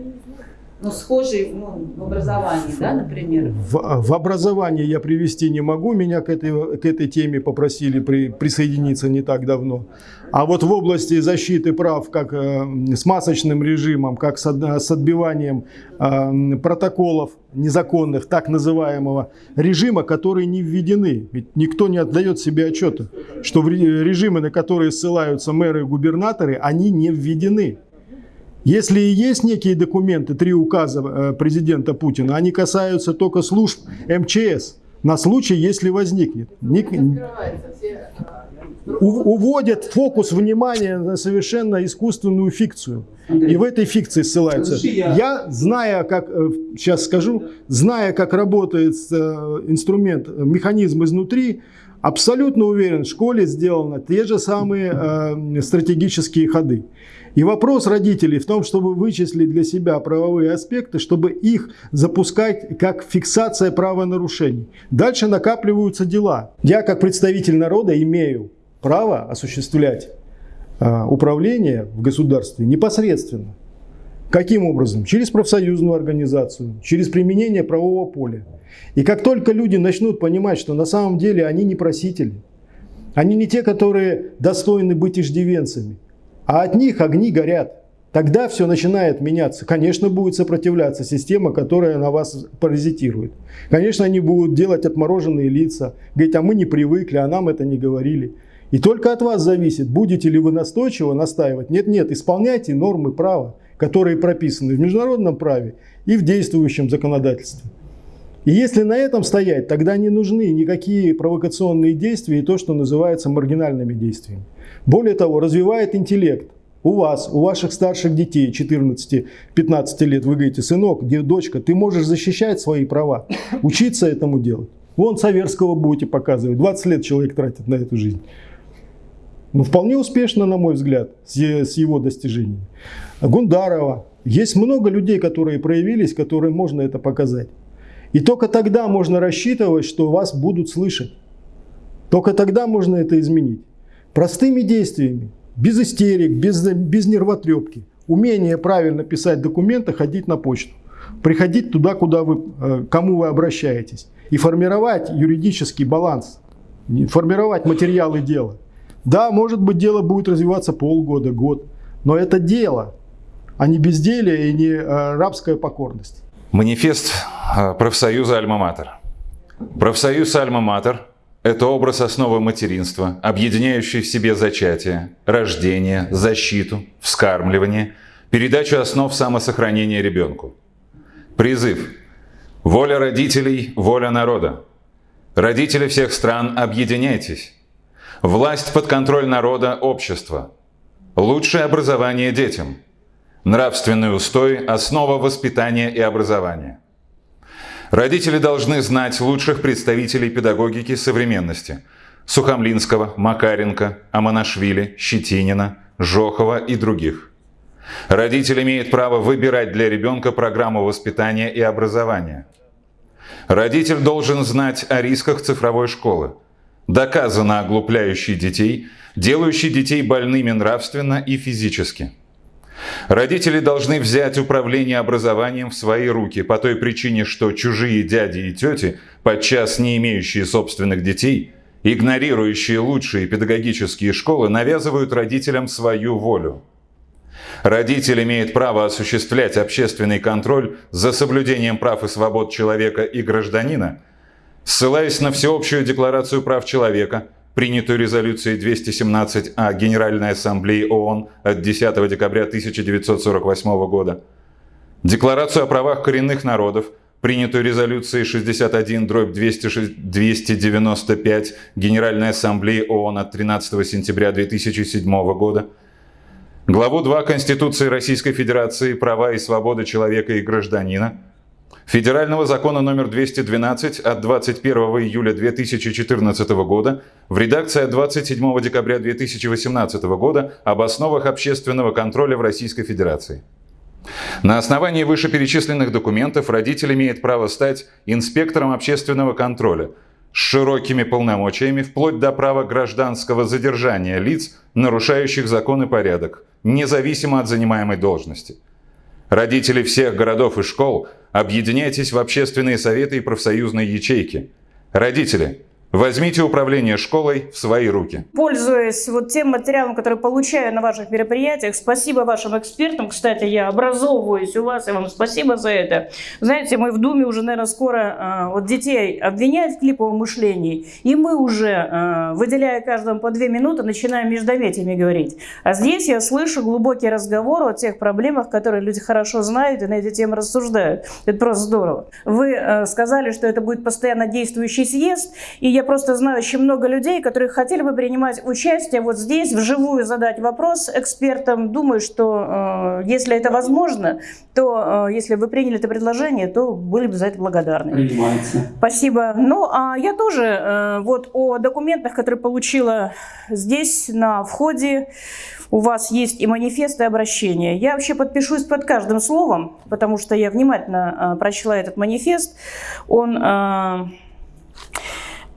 ну, схожий ну, в образовании, да, например. В, в образовании я привести не могу, меня к этой, к этой теме попросили при, присоединиться не так давно. А вот в области защиты прав, как э, с масочным режимом, как с, с отбиванием э, протоколов незаконных, так называемого режима, которые не введены. Ведь никто не отдает себе отчета, что режимы, на которые ссылаются мэры и губернаторы, они не введены. Если и есть некие документы, три указа э, президента Путина, они касаются только служб МЧС на случай, если возникнет. Ник- уводят фокус внимания на совершенно искусственную фикцию. И в этой фикции ссылаются. Я, зная, как, э, сейчас скажу, зная, как работает э, инструмент, э, механизм изнутри, абсолютно уверен, в школе сделаны те же самые э, стратегические ходы. И вопрос родителей в том, чтобы вычислить для себя правовые аспекты, чтобы их запускать как фиксация правонарушений. Дальше накапливаются дела. Я как представитель народа имею право осуществлять э, управление в государстве непосредственно. Каким образом? Через профсоюзную организацию, через применение правового поля. И как только люди начнут понимать, что на самом деле они не просители, они не те, которые достойны быть иждивенцами, а от них огни горят. Тогда все начинает меняться. Конечно, будет сопротивляться система, которая на вас паразитирует. Конечно, они будут делать отмороженные лица, говорить, а мы не привыкли, а нам это не говорили. И только от вас зависит, будете ли вы настойчиво настаивать. Нет, нет, исполняйте нормы права, которые прописаны в международном праве и в действующем законодательстве. И если на этом стоять, тогда не нужны никакие провокационные действия и то, что называется маргинальными действиями. Более того, развивает интеллект. У вас, у ваших старших детей 14-15 лет, вы говорите, сынок, дочка, ты можешь защищать свои права, учиться этому делать. Вон Саверского будете показывать, 20 лет человек тратит на эту жизнь. Ну, вполне успешно, на мой взгляд, с его достижениями. Гундарова. Есть много людей, которые проявились, которым можно это показать. И только тогда можно рассчитывать, что вас будут слышать. Только тогда можно это изменить. Простыми действиями, без истерик, без, без нервотрепки. Умение правильно писать документы, ходить на почту. Приходить туда, куда вы, э, кому вы обращаетесь. И формировать юридический баланс. Формировать материалы дела. Да, может быть, дело будет развиваться полгода, год. Но это дело, а не безделие и не э, рабская покорность. Манифест э, профсоюза «Альма-Матер». Профсоюз «Альма-Матер» – это образ основы материнства, объединяющий в себе зачатие, рождение, защиту, вскармливание, передачу основ самосохранения ребенку. Призыв. Воля родителей – воля народа. Родители всех стран, объединяйтесь. Власть под контроль народа – общество. Лучшее образование детям. Нравственный устой – основа воспитания и образования. Родители должны знать лучших представителей педагогики современности – Сухомлинского, Макаренко, Аманашвили, Щетинина, Жохова и других. Родитель имеет право выбирать для ребенка программу воспитания и образования. Родитель должен знать о рисках цифровой школы, доказано оглупляющий детей, делающий детей больными нравственно и физически. Родители должны взять управление образованием в свои руки по той причине, что чужие дяди и тети, подчас не имеющие собственных детей, игнорирующие лучшие педагогические школы, навязывают родителям свою волю. Родитель имеет право осуществлять общественный контроль за соблюдением прав и свобод человека и гражданина, ссылаясь на Всеобщую декларацию прав человека, принятую резолюцией 217А Генеральной Ассамблеи ООН от 10 декабря 1948 года, Декларацию о правах коренных народов, принятую резолюцией 61 дробь 295 Генеральной Ассамблеи ООН от 13 сентября 2007 года, главу 2 Конституции Российской Федерации «Права и свободы человека и гражданина», Федерального закона номер 212 от 21 июля 2014 года в редакции от 27 декабря 2018 года об основах общественного контроля в Российской Федерации. На основании вышеперечисленных документов родитель имеет право стать инспектором общественного контроля с широкими полномочиями вплоть до права гражданского задержания лиц, нарушающих закон и порядок, независимо от занимаемой должности. Родители всех городов и школ, объединяйтесь в общественные советы и профсоюзные ячейки. Родители, Возьмите управление школой в свои руки. Пользуясь вот тем материалом, который получаю на ваших мероприятиях, спасибо вашим экспертам. Кстати, я образовываюсь у вас, и вам спасибо за это. Знаете, мы в Думе уже, наверное, скоро э, вот детей обвиняют в клиповом мышлении, и мы уже, э, выделяя каждому по две минуты, начинаем междометиями говорить. А здесь я слышу глубокий разговор о тех проблемах, которые люди хорошо знают и на эти темы рассуждают. Это просто здорово. Вы э, сказали, что это будет постоянно действующий съезд, и я просто знаю очень много людей, которые хотели бы принимать участие вот здесь, вживую задать вопрос экспертам. Думаю, что э, если это возможно, то э, если вы приняли это предложение, то были бы за это благодарны. Принимается. Спасибо. Ну, а я тоже э, вот о документах, которые получила здесь на входе, у вас есть и манифест, и обращение. Я вообще подпишусь под каждым словом, потому что я внимательно э, прочла этот манифест. Он... Э,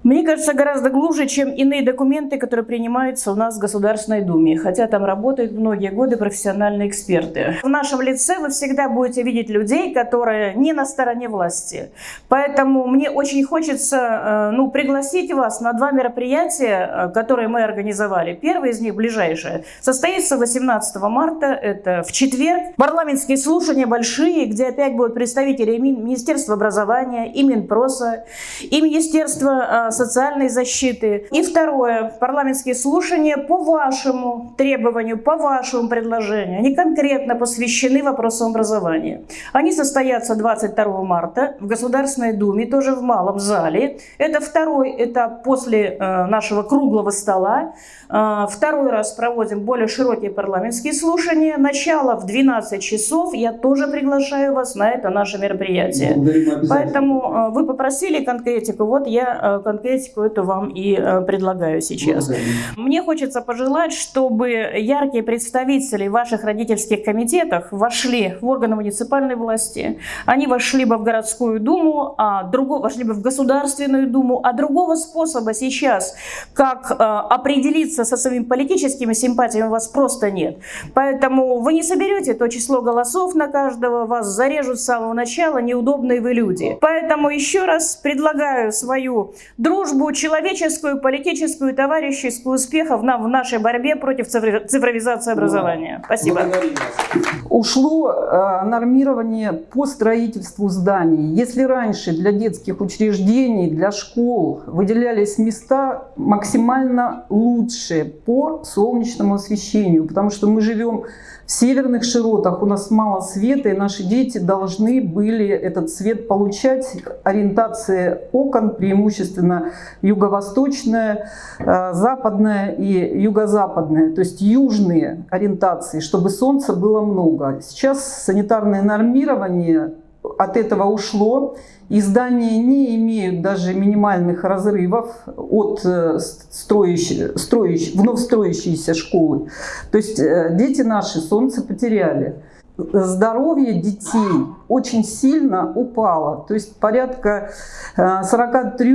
мне кажется, гораздо глубже, чем иные документы, которые принимаются у нас в Государственной Думе, хотя там работают многие годы профессиональные эксперты. В нашем лице вы всегда будете видеть людей, которые не на стороне власти. Поэтому мне очень хочется э, ну, пригласить вас на два мероприятия, э, которые мы организовали. Первое из них, ближайшее, состоится 18 марта, это в четверг. Парламентские слушания большие, где опять будут представители Министерства образования, и Минпроса, и Министерства э, социальной защиты. И второе, парламентские слушания по вашему требованию, по вашему предложению. Они конкретно посвящены вопросам образования. Они состоятся 22 марта в Государственной Думе, тоже в Малом зале. Это второй этап после э, нашего круглого стола. Э, второй раз проводим более широкие парламентские слушания. Начало в 12 часов. Я тоже приглашаю вас на это наше мероприятие. Поэтому э, вы попросили конкретику. Вот я конкретику эту вам и предлагаю сейчас. Мне хочется пожелать, чтобы яркие представители ваших родительских комитетов вошли в органы муниципальной власти. Они вошли бы в городскую думу, а другого, вошли бы в Государственную думу. А другого способа сейчас, как определиться определиться со своими политическими симпатиями у вас просто нет. Поэтому вы не соберете то число голосов на каждого, вас зарежут с самого начала неудобные вы люди. Поэтому еще раз предлагаю свою дружбу, человеческую, политическую, товарищескую успехов нам в нашей борьбе против цифровизации образования. Спасибо. Ушло э, нормирование по строительству зданий. Если раньше для детских учреждений, для школ выделялись места максимально лучше, лучшее по солнечному освещению, потому что мы живем в северных широтах, у нас мало света, и наши дети должны были этот свет получать. Ориентация окон преимущественно юго-восточная, э, западная и юго-западная, то есть южные ориентации, чтобы солнца было много. Сейчас санитарное нормирование от этого ушло. И здания не имеют даже минимальных разрывов от э, строящей, строящей, вновь строящейся школы. То есть э, дети наши солнце потеряли здоровье детей очень сильно упало. То есть порядка 43%,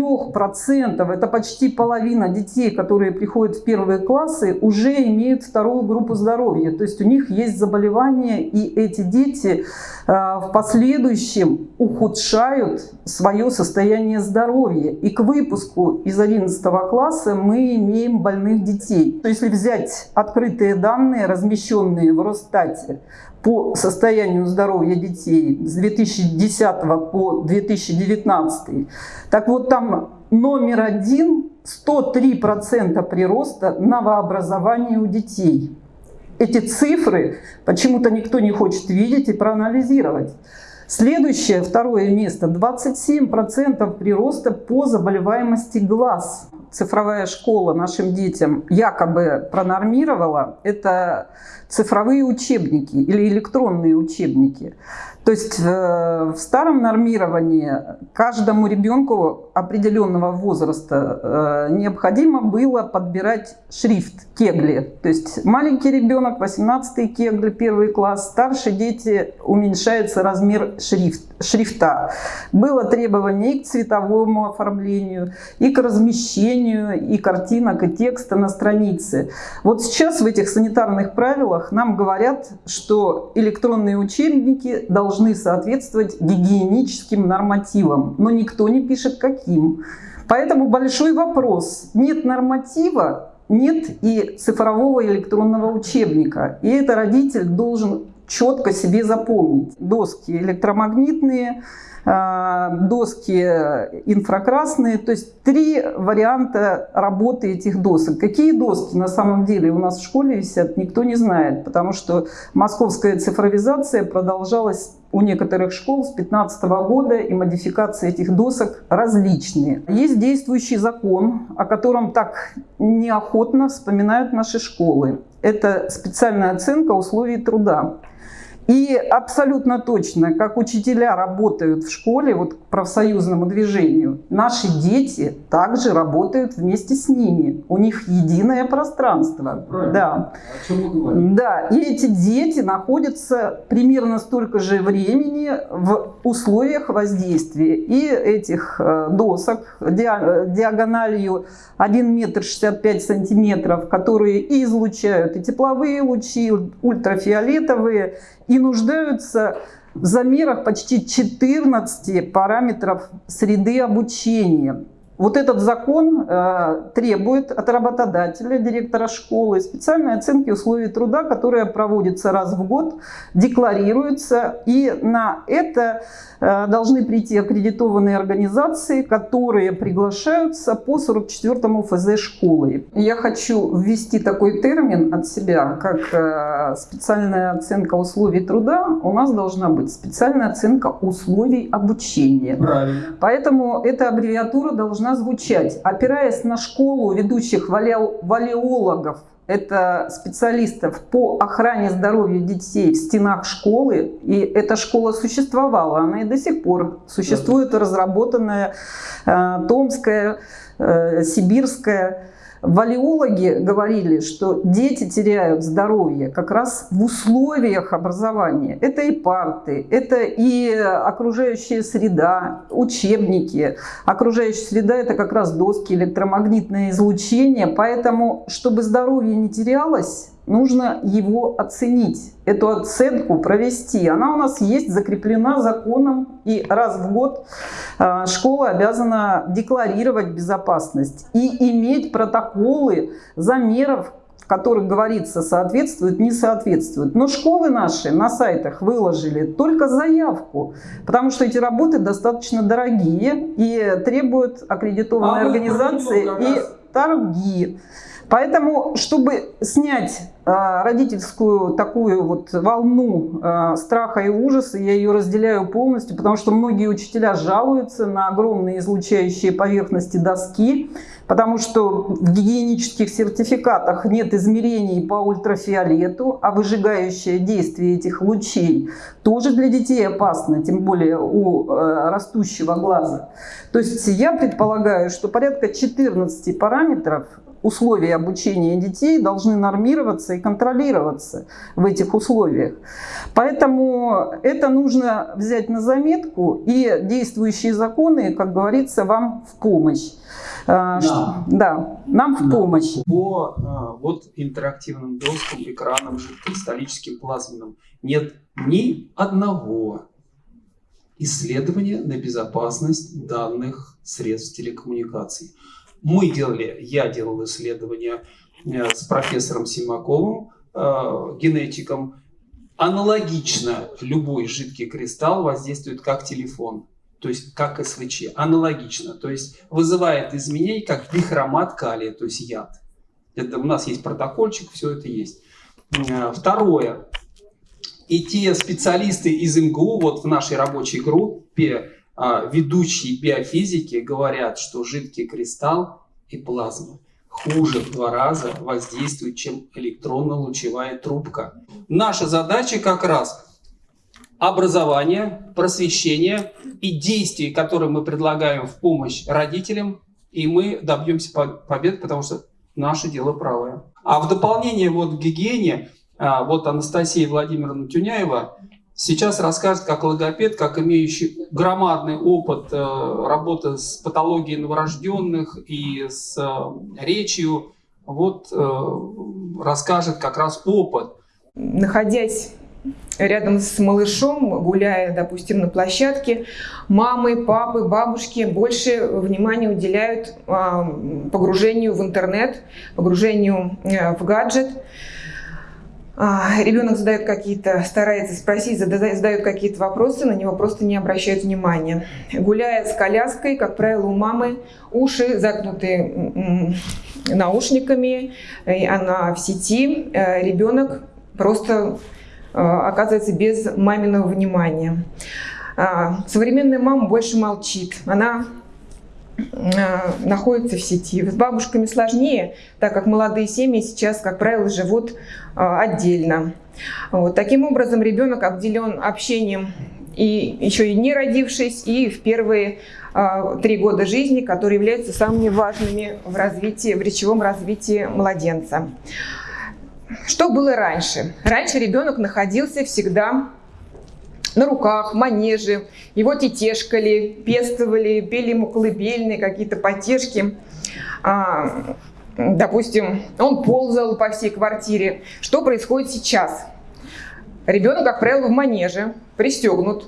э, это почти половина детей, которые приходят в первые классы, уже имеют вторую группу здоровья. То есть у них есть заболевания, и эти дети э, в последующем ухудшают свое состояние здоровья. И к выпуску из 11 класса мы имеем больных детей. То если взять открытые данные, размещенные в Росстате, по состоянию здоровья детей с 2010 по 2019. Так вот там номер один 103% прироста новообразования у детей. эти цифры почему-то никто не хочет видеть и проанализировать. Следующее, второе место, 27% прироста по заболеваемости глаз. Цифровая школа нашим детям якобы пронормировала. Это цифровые учебники или электронные учебники. То есть э, в старом нормировании каждому ребенку определенного возраста э, необходимо было подбирать шрифт кегли. То есть маленький ребенок, 18 кегли, первый класс, старшие дети, уменьшается размер шрифт, шрифта. Было требование и к цветовому оформлению, и к размещению, и картинок, и текста на странице. Вот сейчас в этих санитарных правилах нам говорят, что электронные учебники должны должны соответствовать гигиеническим нормативам, но никто не пишет каким. Поэтому большой вопрос. Нет норматива, нет и цифрового электронного учебника. И это родитель должен четко себе запомнить. Доски электромагнитные, а, доски инфракрасные, то есть три варианта работы этих досок. Какие доски на самом деле у нас в школе висят, никто не знает, потому что московская цифровизация продолжалась у некоторых школ с 2015 года, и модификации этих досок различные. Есть действующий закон, о котором так неохотно вспоминают наши школы. Это специальная оценка условий труда. И абсолютно точно, как учителя работают в школе, вот к профсоюзному движению, наши дети также работают вместе с ними. У них единое пространство. Правильно. Да. О чем мы говорим? Да, и эти дети находятся примерно столько же времени в условиях воздействия. И этих э, досок диагональю 1 метр 65 сантиметров, которые и излучают и тепловые лучи, ультрафиолетовые, и нуждаются в замерах почти 14 параметров среды обучения. Вот этот закон э, требует от работодателя, директора школы, специальной оценки условий труда, которая проводится раз в год, декларируется, и на это должны прийти аккредитованные организации, которые приглашаются по 44-му ФЗ школы. Я хочу ввести такой термин от себя, как э, специальная оценка условий труда. У нас должна быть специальная оценка условий обучения. Правильно. Поэтому эта аббревиатура должна звучать, опираясь на школу ведущих валеологов, это специалистов по охране здоровья детей в стенах школы. И эта школа существовала, она и до сих пор существует, разработанная э, Томская, э, Сибирская Валиологи говорили, что дети теряют здоровье как раз в условиях образования. Это и парты, это и окружающая среда, учебники. Окружающая среда – это как раз доски, электромагнитное излучение. Поэтому, чтобы здоровье не терялось, нужно его оценить, эту оценку провести. Она у нас есть, закреплена законом, и раз в год а, школа обязана декларировать безопасность и иметь протоколы замеров, в которых говорится, соответствует, не соответствует. Но школы наши на сайтах выложили только заявку, потому что эти работы достаточно дорогие и требуют аккредитованной а организации и торги. Поэтому, чтобы снять а, родительскую такую вот волну а, страха и ужаса, я ее разделяю полностью, потому что многие учителя жалуются на огромные излучающие поверхности доски, потому что в гигиенических сертификатах нет измерений по ультрафиолету, а выжигающее действие этих лучей тоже для детей опасно, тем более у э, растущего глаза. То есть я предполагаю, что порядка 14 параметров условия обучения детей должны нормироваться и контролироваться в этих условиях. Поэтому это нужно взять на заметку, и действующие законы, как говорится, вам в помощь. А, да, да нам в помощь. По а, вот интерактивным доскам, экранам, кристаллическим, плазменным нет ни одного исследования на безопасность данных средств телекоммуникаций. Мы делали, я делал исследования э, с профессором Симаковым, э, генетиком. Аналогично любой жидкий кристалл воздействует как телефон, то есть как СВЧ. Аналогично, то есть вызывает изменения как дихромат калия, то есть яд. Это у нас есть протокольчик, все это есть. Э, второе. И те специалисты из МГУ, вот в нашей рабочей группе, ведущие биофизики, говорят, что жидкий кристалл и плазма хуже в два раза воздействуют, чем электронно-лучевая трубка. Наша задача как раз образование, просвещение и действия, которые мы предлагаем в помощь родителям, и мы добьемся побед, потому что наше дело правое. А в дополнение вот к гигиене, а, вот Анастасия Владимировна Тюняева сейчас расскажет как логопед, как имеющий громадный опыт э, работы с патологией новорожденных и с э, речью, вот э, расскажет как раз опыт. Находясь рядом с малышом, гуляя, допустим, на площадке, мамы, папы, бабушки больше внимания уделяют а, погружению в интернет, погружению в гаджет. А, ребенок задает какие-то, старается спросить, задает какие-то вопросы, на него просто не обращают внимания. Гуляя с коляской, как правило, у мамы уши загнуты наушниками, она в сети, э, ребенок просто Э, оказывается без маминого внимания. А, современная мама больше молчит. Она э, находится в сети. С бабушками сложнее, так как молодые семьи сейчас, как правило, живут э, отдельно. Вот. Таким образом, ребенок обделен общением и еще и не родившись, и в первые три года жизни, которые являются самыми важными в развитии, в речевом развитии младенца. Что было раньше? Раньше ребенок находился всегда на руках, манеже, его тетешкали, пестовали, пели ему колыбельные, какие-то потешки. А, допустим, он ползал по всей квартире. Что происходит сейчас? Ребенок, как правило, в манеже, пристегнут,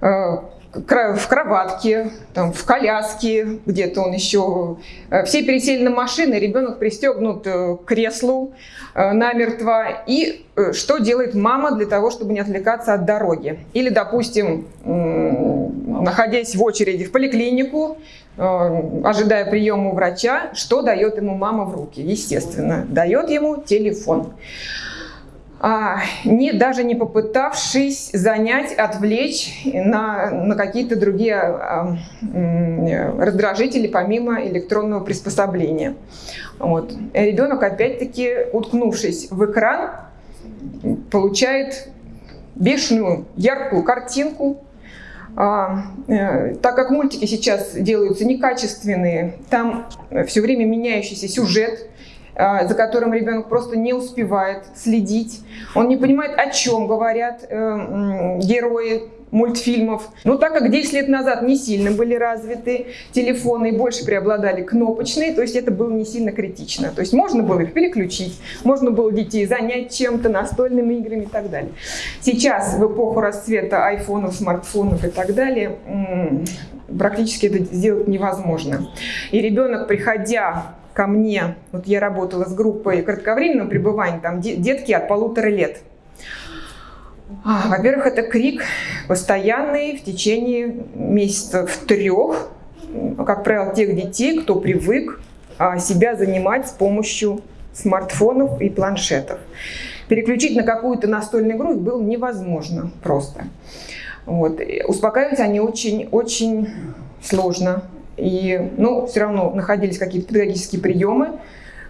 э, в кроватке, там, в коляске, где-то он еще. Э, все пересели на машины, ребенок пристегнут э, к креслу э, намертво. И что делает мама для того, чтобы не отвлекаться от дороги? Или, допустим, находясь в очереди в поликлинику, ожидая приема у врача, что дает ему мама в руки? Естественно, дает ему телефон. А, не, даже не попытавшись занять, отвлечь на, на какие-то другие а, раздражители помимо электронного приспособления. Вот. Ребенок, опять-таки, уткнувшись в экран, получает бешеную, яркую картинку, а, э, так как мультики сейчас делаются некачественные, там все время меняющийся сюжет, а, за которым ребенок просто не успевает следить. Он не понимает, о чем говорят э, герои мультфильмов. Но так как 10 лет назад не сильно были развиты телефоны и больше преобладали кнопочные, то есть это было не сильно критично. То есть можно было их переключить, можно было детей занять чем-то, настольными играми и так далее. Сейчас, в эпоху расцвета айфонов, смартфонов и так далее, практически это сделать невозможно. И ребенок, приходя ко мне, вот я работала с группой кратковременного пребывания, там детки от полутора лет. А, во-первых, это крик постоянный в течение месяцев трех, как правило, тех детей, кто привык а, себя занимать с помощью смартфонов и планшетов. Переключить на какую-то настольную игру было невозможно просто. Вот. Успокаивать они очень-очень сложно. И, ну, все равно находились какие-то педагогические приемы.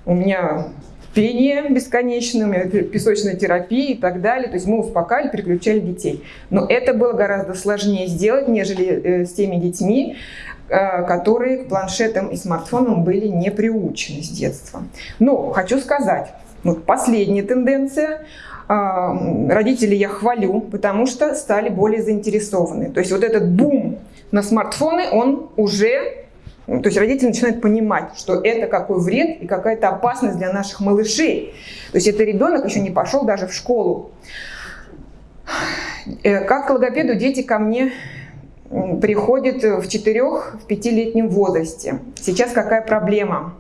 У меня пение бесконечное, у меня песочная терапия и так далее. То есть мы успокаивали, переключали детей. Но это было гораздо сложнее сделать, нежели э, с теми детьми, э, которые к планшетам и смартфонам были не приучены с детства. Но хочу сказать, вот последняя тенденция, а, родителей я хвалю, потому что стали более заинтересованы. То есть вот этот бум на смартфоны, он уже... То есть родители начинают понимать, что это какой вред и какая-то опасность для наших малышей. То есть это ребенок еще не пошел даже в школу. Э, как к логопеду дети ко мне приходят в 4-5-летнем возрасте. Сейчас какая проблема?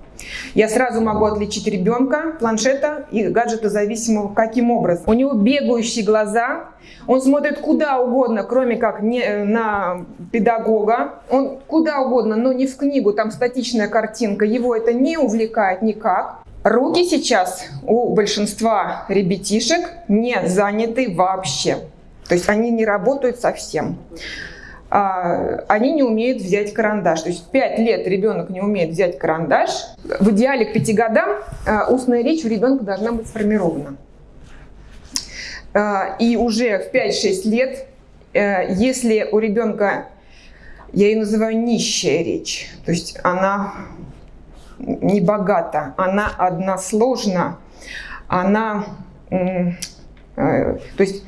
Я сразу могу отличить ребенка, планшета и гаджета зависимого каким образом. У него бегающие глаза, он смотрит куда угодно, кроме как не э, на педагога. Он куда угодно, но не в книгу, там статичная картинка. Его это не увлекает никак. Руки сейчас у большинства ребятишек не заняты вообще. То есть они не работают совсем. А, они не умеют взять карандаш. То есть в 5 лет ребенок не умеет взять карандаш. В идеале к 5 годам а, устная речь у ребенка должна быть сформирована. А, и уже в 5-6 лет, э, если у ребенка, я ее называю нищая речь, то есть она не богата, она односложна, она, э, то есть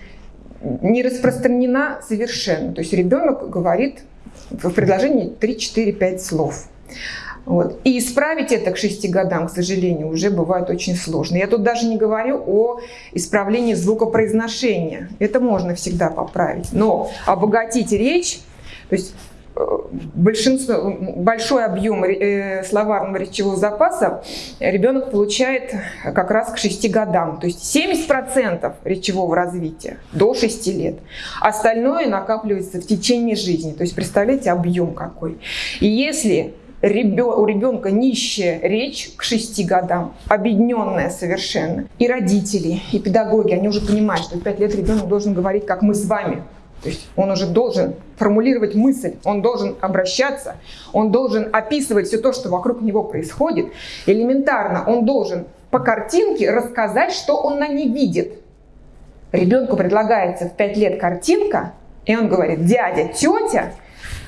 не распространена совершенно. То есть ребенок говорит в предложении 3-4-5 слов. Вот. И исправить это к 6 годам, к сожалению, уже бывает очень сложно. Я тут даже не говорю о исправлении звукопроизношения. Это можно всегда поправить. Но обогатить речь, то есть большинство, большой объем э, словарного речевого запаса ребенок получает как раз к 6 годам. То есть 70% речевого развития до 6 лет. Остальное накапливается в течение жизни. То есть представляете, объем какой. И если у ребенка нищая речь к 6 годам, объединенная совершенно, и родители, и педагоги, они уже понимают, что в 5 лет ребенок должен говорить, как мы с вами, то есть он уже должен формулировать мысль, он должен обращаться, он должен описывать все то, что вокруг него происходит. Элементарно он должен по картинке рассказать, что он на ней видит. Ребенку предлагается в 5 лет картинка, и он говорит, дядя, тетя,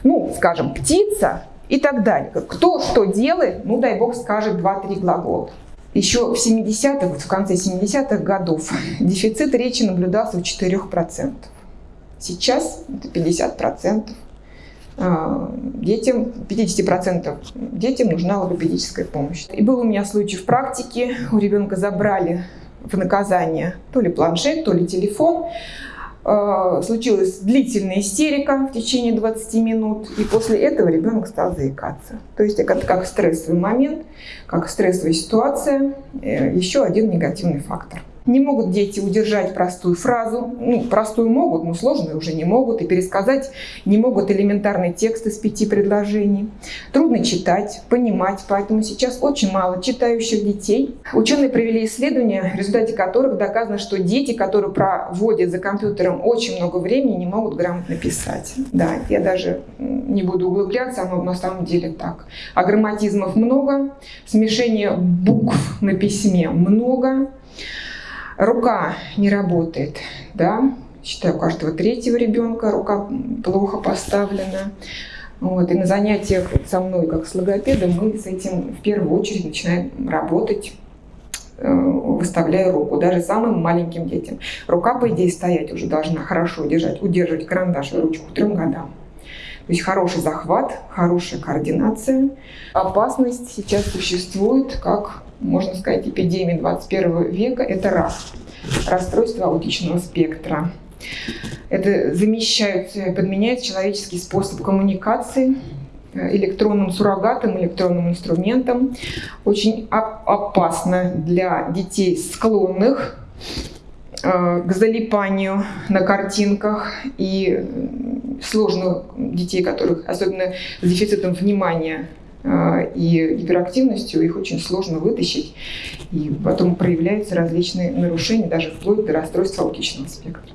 ну, скажем, птица и так далее. Кто что делает, ну, дай бог, скажет 2-3 глагола. Еще в 70-х, в конце 70-х годов дефицит речи наблюдался у 4%. Сейчас это 50%. А, детям, 50% детям нужна логопедическая помощь. И был у меня случай в практике, у ребенка забрали в наказание то ли планшет, то ли телефон. А, случилась длительная истерика в течение 20 минут, и после этого ребенок стал заикаться. То есть это как стрессовый момент, как стрессовая ситуация, э, еще один негативный фактор. Не могут дети удержать простую фразу. Ну, простую могут, но сложную уже не могут. И пересказать не могут элементарный текст из пяти предложений. Трудно читать, понимать, поэтому сейчас очень мало читающих детей. Ученые провели исследования, в результате которых доказано, что дети, которые проводят за компьютером очень много времени, не могут грамотно писать. Да, я даже не буду углубляться, но на самом деле так. А грамматизмов много, смешения букв на письме много. Рука не работает, да, считаю, у каждого третьего ребенка рука плохо поставлена. Вот, и на занятиях со мной, как с логопедом, мы с этим в первую очередь начинаем работать, э, выставляя руку, даже самым маленьким детям. Рука, по идее, стоять уже должна хорошо удержать, удерживать карандаш и ручку к трем годам. То есть хороший захват, хорошая координация. Опасность сейчас существует как можно сказать, эпидемии 21 века – это рак, расстройство аутичного спектра. Это замещает, подменяет человеческий способ коммуникации э, электронным суррогатом, электронным инструментом. Очень опасно для детей, склонных э, к залипанию на картинках и сложных детей, которых, особенно с дефицитом внимания, и гиперактивностью их очень сложно вытащить. И потом проявляются различные нарушения, даже вплоть до расстройства аутичного спектра.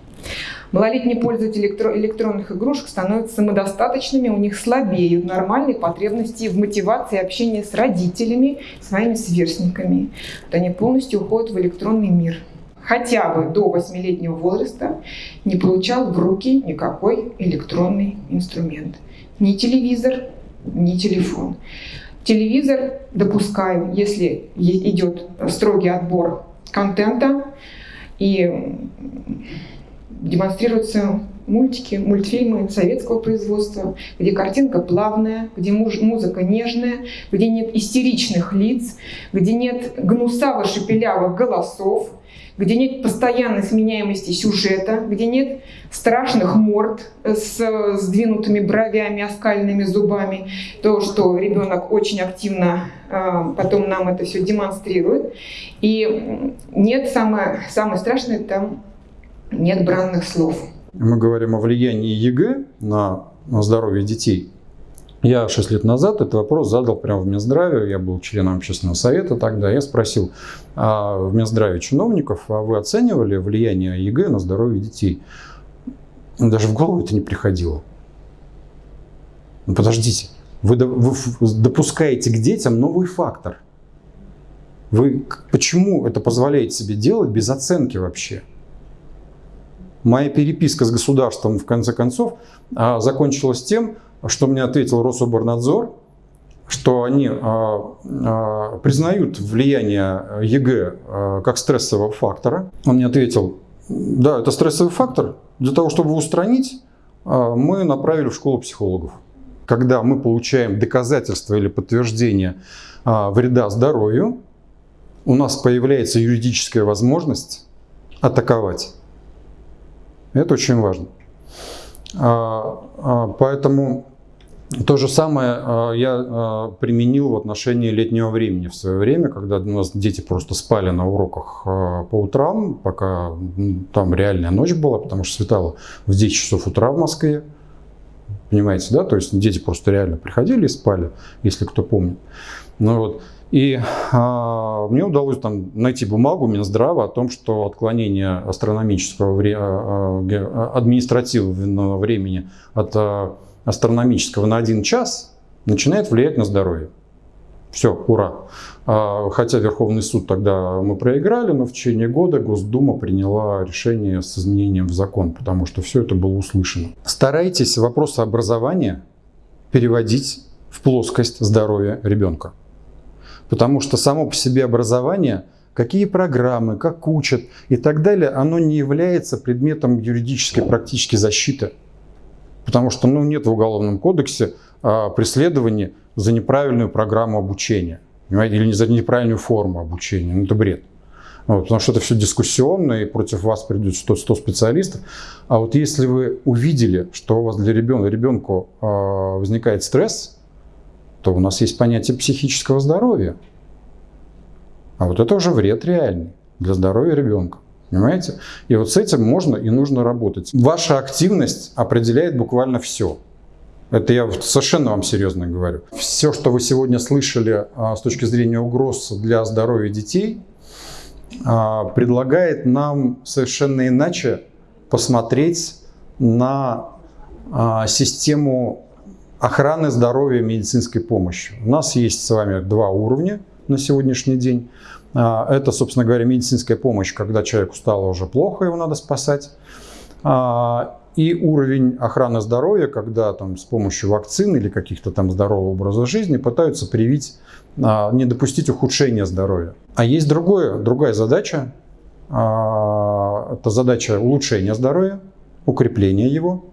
Малолетние пользователи электронных игрушек становятся самодостаточными, у них слабеют нормальные потребности в мотивации общения с родителями, своими сверстниками. Вот они полностью уходят в электронный мир. Хотя бы до 8-летнего возраста не получал в руки никакой электронный инструмент. Ни телевизор, не телефон. Телевизор допускаю, если идет строгий отбор контента и демонстрируются мультики, мультфильмы советского производства, где картинка плавная, где музыка нежная, где нет истеричных лиц, где нет гнусаво-шепелявых голосов, где нет постоянной сменяемости сюжета, где нет страшных морд с сдвинутыми бровями, оскаленными зубами, то, что ребенок очень активно а, потом нам это все демонстрирует. И нет, самое, самое страшное, там нет бранных слов. Мы говорим о влиянии ЕГЭ на, на здоровье детей. Я 6 лет назад этот вопрос задал прямо в Минздраве, я был членом общественного совета тогда, я спросил а в Минздраве чиновников, а вы оценивали влияние ЕГЭ на здоровье детей? Даже в голову это не приходило. Ну, подождите, вы, допускаете к детям новый фактор. Вы почему это позволяете себе делать без оценки вообще? Моя переписка с государством, в конце концов, а, закончилась тем, что мне ответил Рособрнадзор, что они а, а, признают влияние ЕГЭ как стрессового фактора. Он мне ответил, да, это стрессовый фактор. Для того, чтобы его устранить, мы направили в школу психологов. Когда мы получаем доказательства или подтверждение вреда здоровью, у нас появляется юридическая возможность атаковать. Это очень важно. Поэтому то же самое а, я а, применил в отношении летнего времени в свое время, когда у нас дети просто спали на уроках а, по утрам, пока там реальная ночь была, потому что светало в 10 часов утра в Москве. Понимаете, да? То есть дети просто реально приходили и спали, если кто помнит. Ну вот. И а, мне удалось там найти бумагу Минздрава о том, что отклонение астрономического вре а, административного времени от а, астрономического на один час начинает влиять на здоровье. Все, ура. А, хотя Верховный суд тогда мы проиграли, но в течение года Госдума приняла решение с изменением в закон, потому что все это было услышано. Старайтесь вопросы образования переводить в плоскость здоровья ребенка. Потому что само по себе образование, какие программы, как учат и так далее, оно не является предметом юридической практически защиты. Потому что ну, нет в Уголовном кодексе а, преследования за неправильную программу обучения. Понимаете? Или за неправильную форму обучения. Ну, это бред. Вот, потому что это все дискуссионно, и против вас придет 100, 100 специалистов. А вот если вы увидели, что у вас для ребенка, ребенку э, возникает стресс, то у нас есть понятие психического здоровья. А вот это уже вред реальный для здоровья ребенка. Понимаете? И вот с этим можно и нужно работать. Ваша активность определяет буквально все. Это я совершенно вам серьезно говорю. Все, что вы сегодня слышали а, с точки зрения угроз для здоровья детей, а, предлагает нам совершенно иначе посмотреть на а, систему охраны здоровья медицинской помощи. У нас есть с вами два уровня на сегодняшний день. А, это, собственно говоря, медицинская помощь, когда человеку стало уже плохо, его надо спасать. А, и уровень охраны здоровья, когда там с помощью вакцин или каких-то там здорового образа жизни пытаются привить, а, не допустить ухудшения здоровья. А есть другое, другая задача. Это задача улучшения здоровья, укрепления его.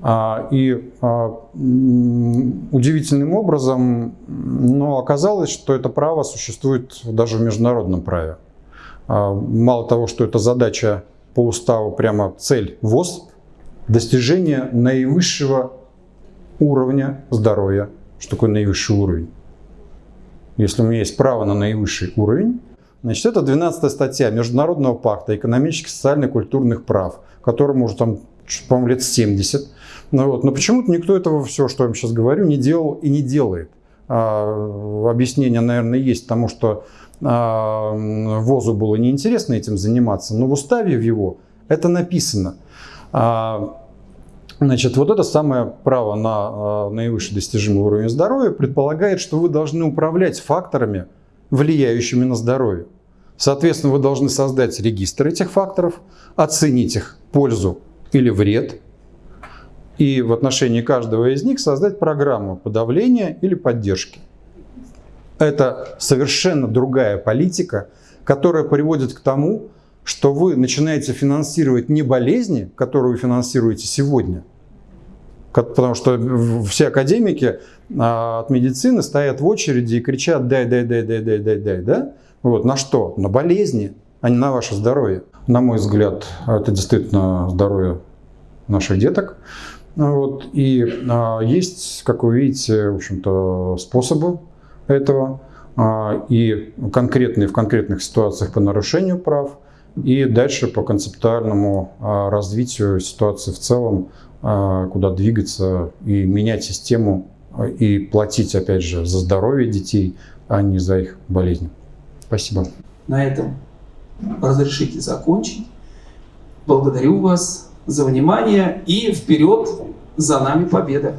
А, и а, удивительным образом но оказалось, что это право существует даже в международном праве. А, мало того, что это задача по уставу, прямо цель ВОЗ, достижение наивысшего уровня здоровья. Что такое наивысший уровень? Если у меня есть право на наивысший уровень, значит, это 12 статья Международного пакта экономических, социальных, культурных прав, которому уже там, по-моему, лет 70. Ну, вот. Но почему-то никто этого, все, что я вам сейчас говорю, не делал и не делает. А, объяснение, наверное, есть, потому что а, ВОЗу было неинтересно этим заниматься, но в уставе в его это написано. А, значит, вот это самое право на а, наивысший достижимый уровень здоровья предполагает, что вы должны управлять факторами, влияющими на здоровье. Соответственно, вы должны создать регистр этих факторов, оценить их пользу или вред, и в отношении каждого из них создать программу подавления или поддержки. Это совершенно другая политика, которая приводит к тому, что вы начинаете финансировать не болезни, которые вы финансируете сегодня, потому что все академики а, от медицины стоят в очереди и кричат «дай, дай, дай, дай, дай, дай, дай», да? Вот, на что? На болезни, а не на ваше здоровье. На мой взгляд, это действительно здоровье наших деток. Вот. И а, есть, как вы видите, в общем-то, способы этого. А, и конкретные в конкретных ситуациях по нарушению прав, и дальше по концептуальному а, развитию ситуации в целом, а, куда двигаться и менять систему и платить, опять же, за здоровье детей, а не за их болезни. Спасибо. На этом разрешите закончить. Благодарю вас за внимание и вперед за нами победа.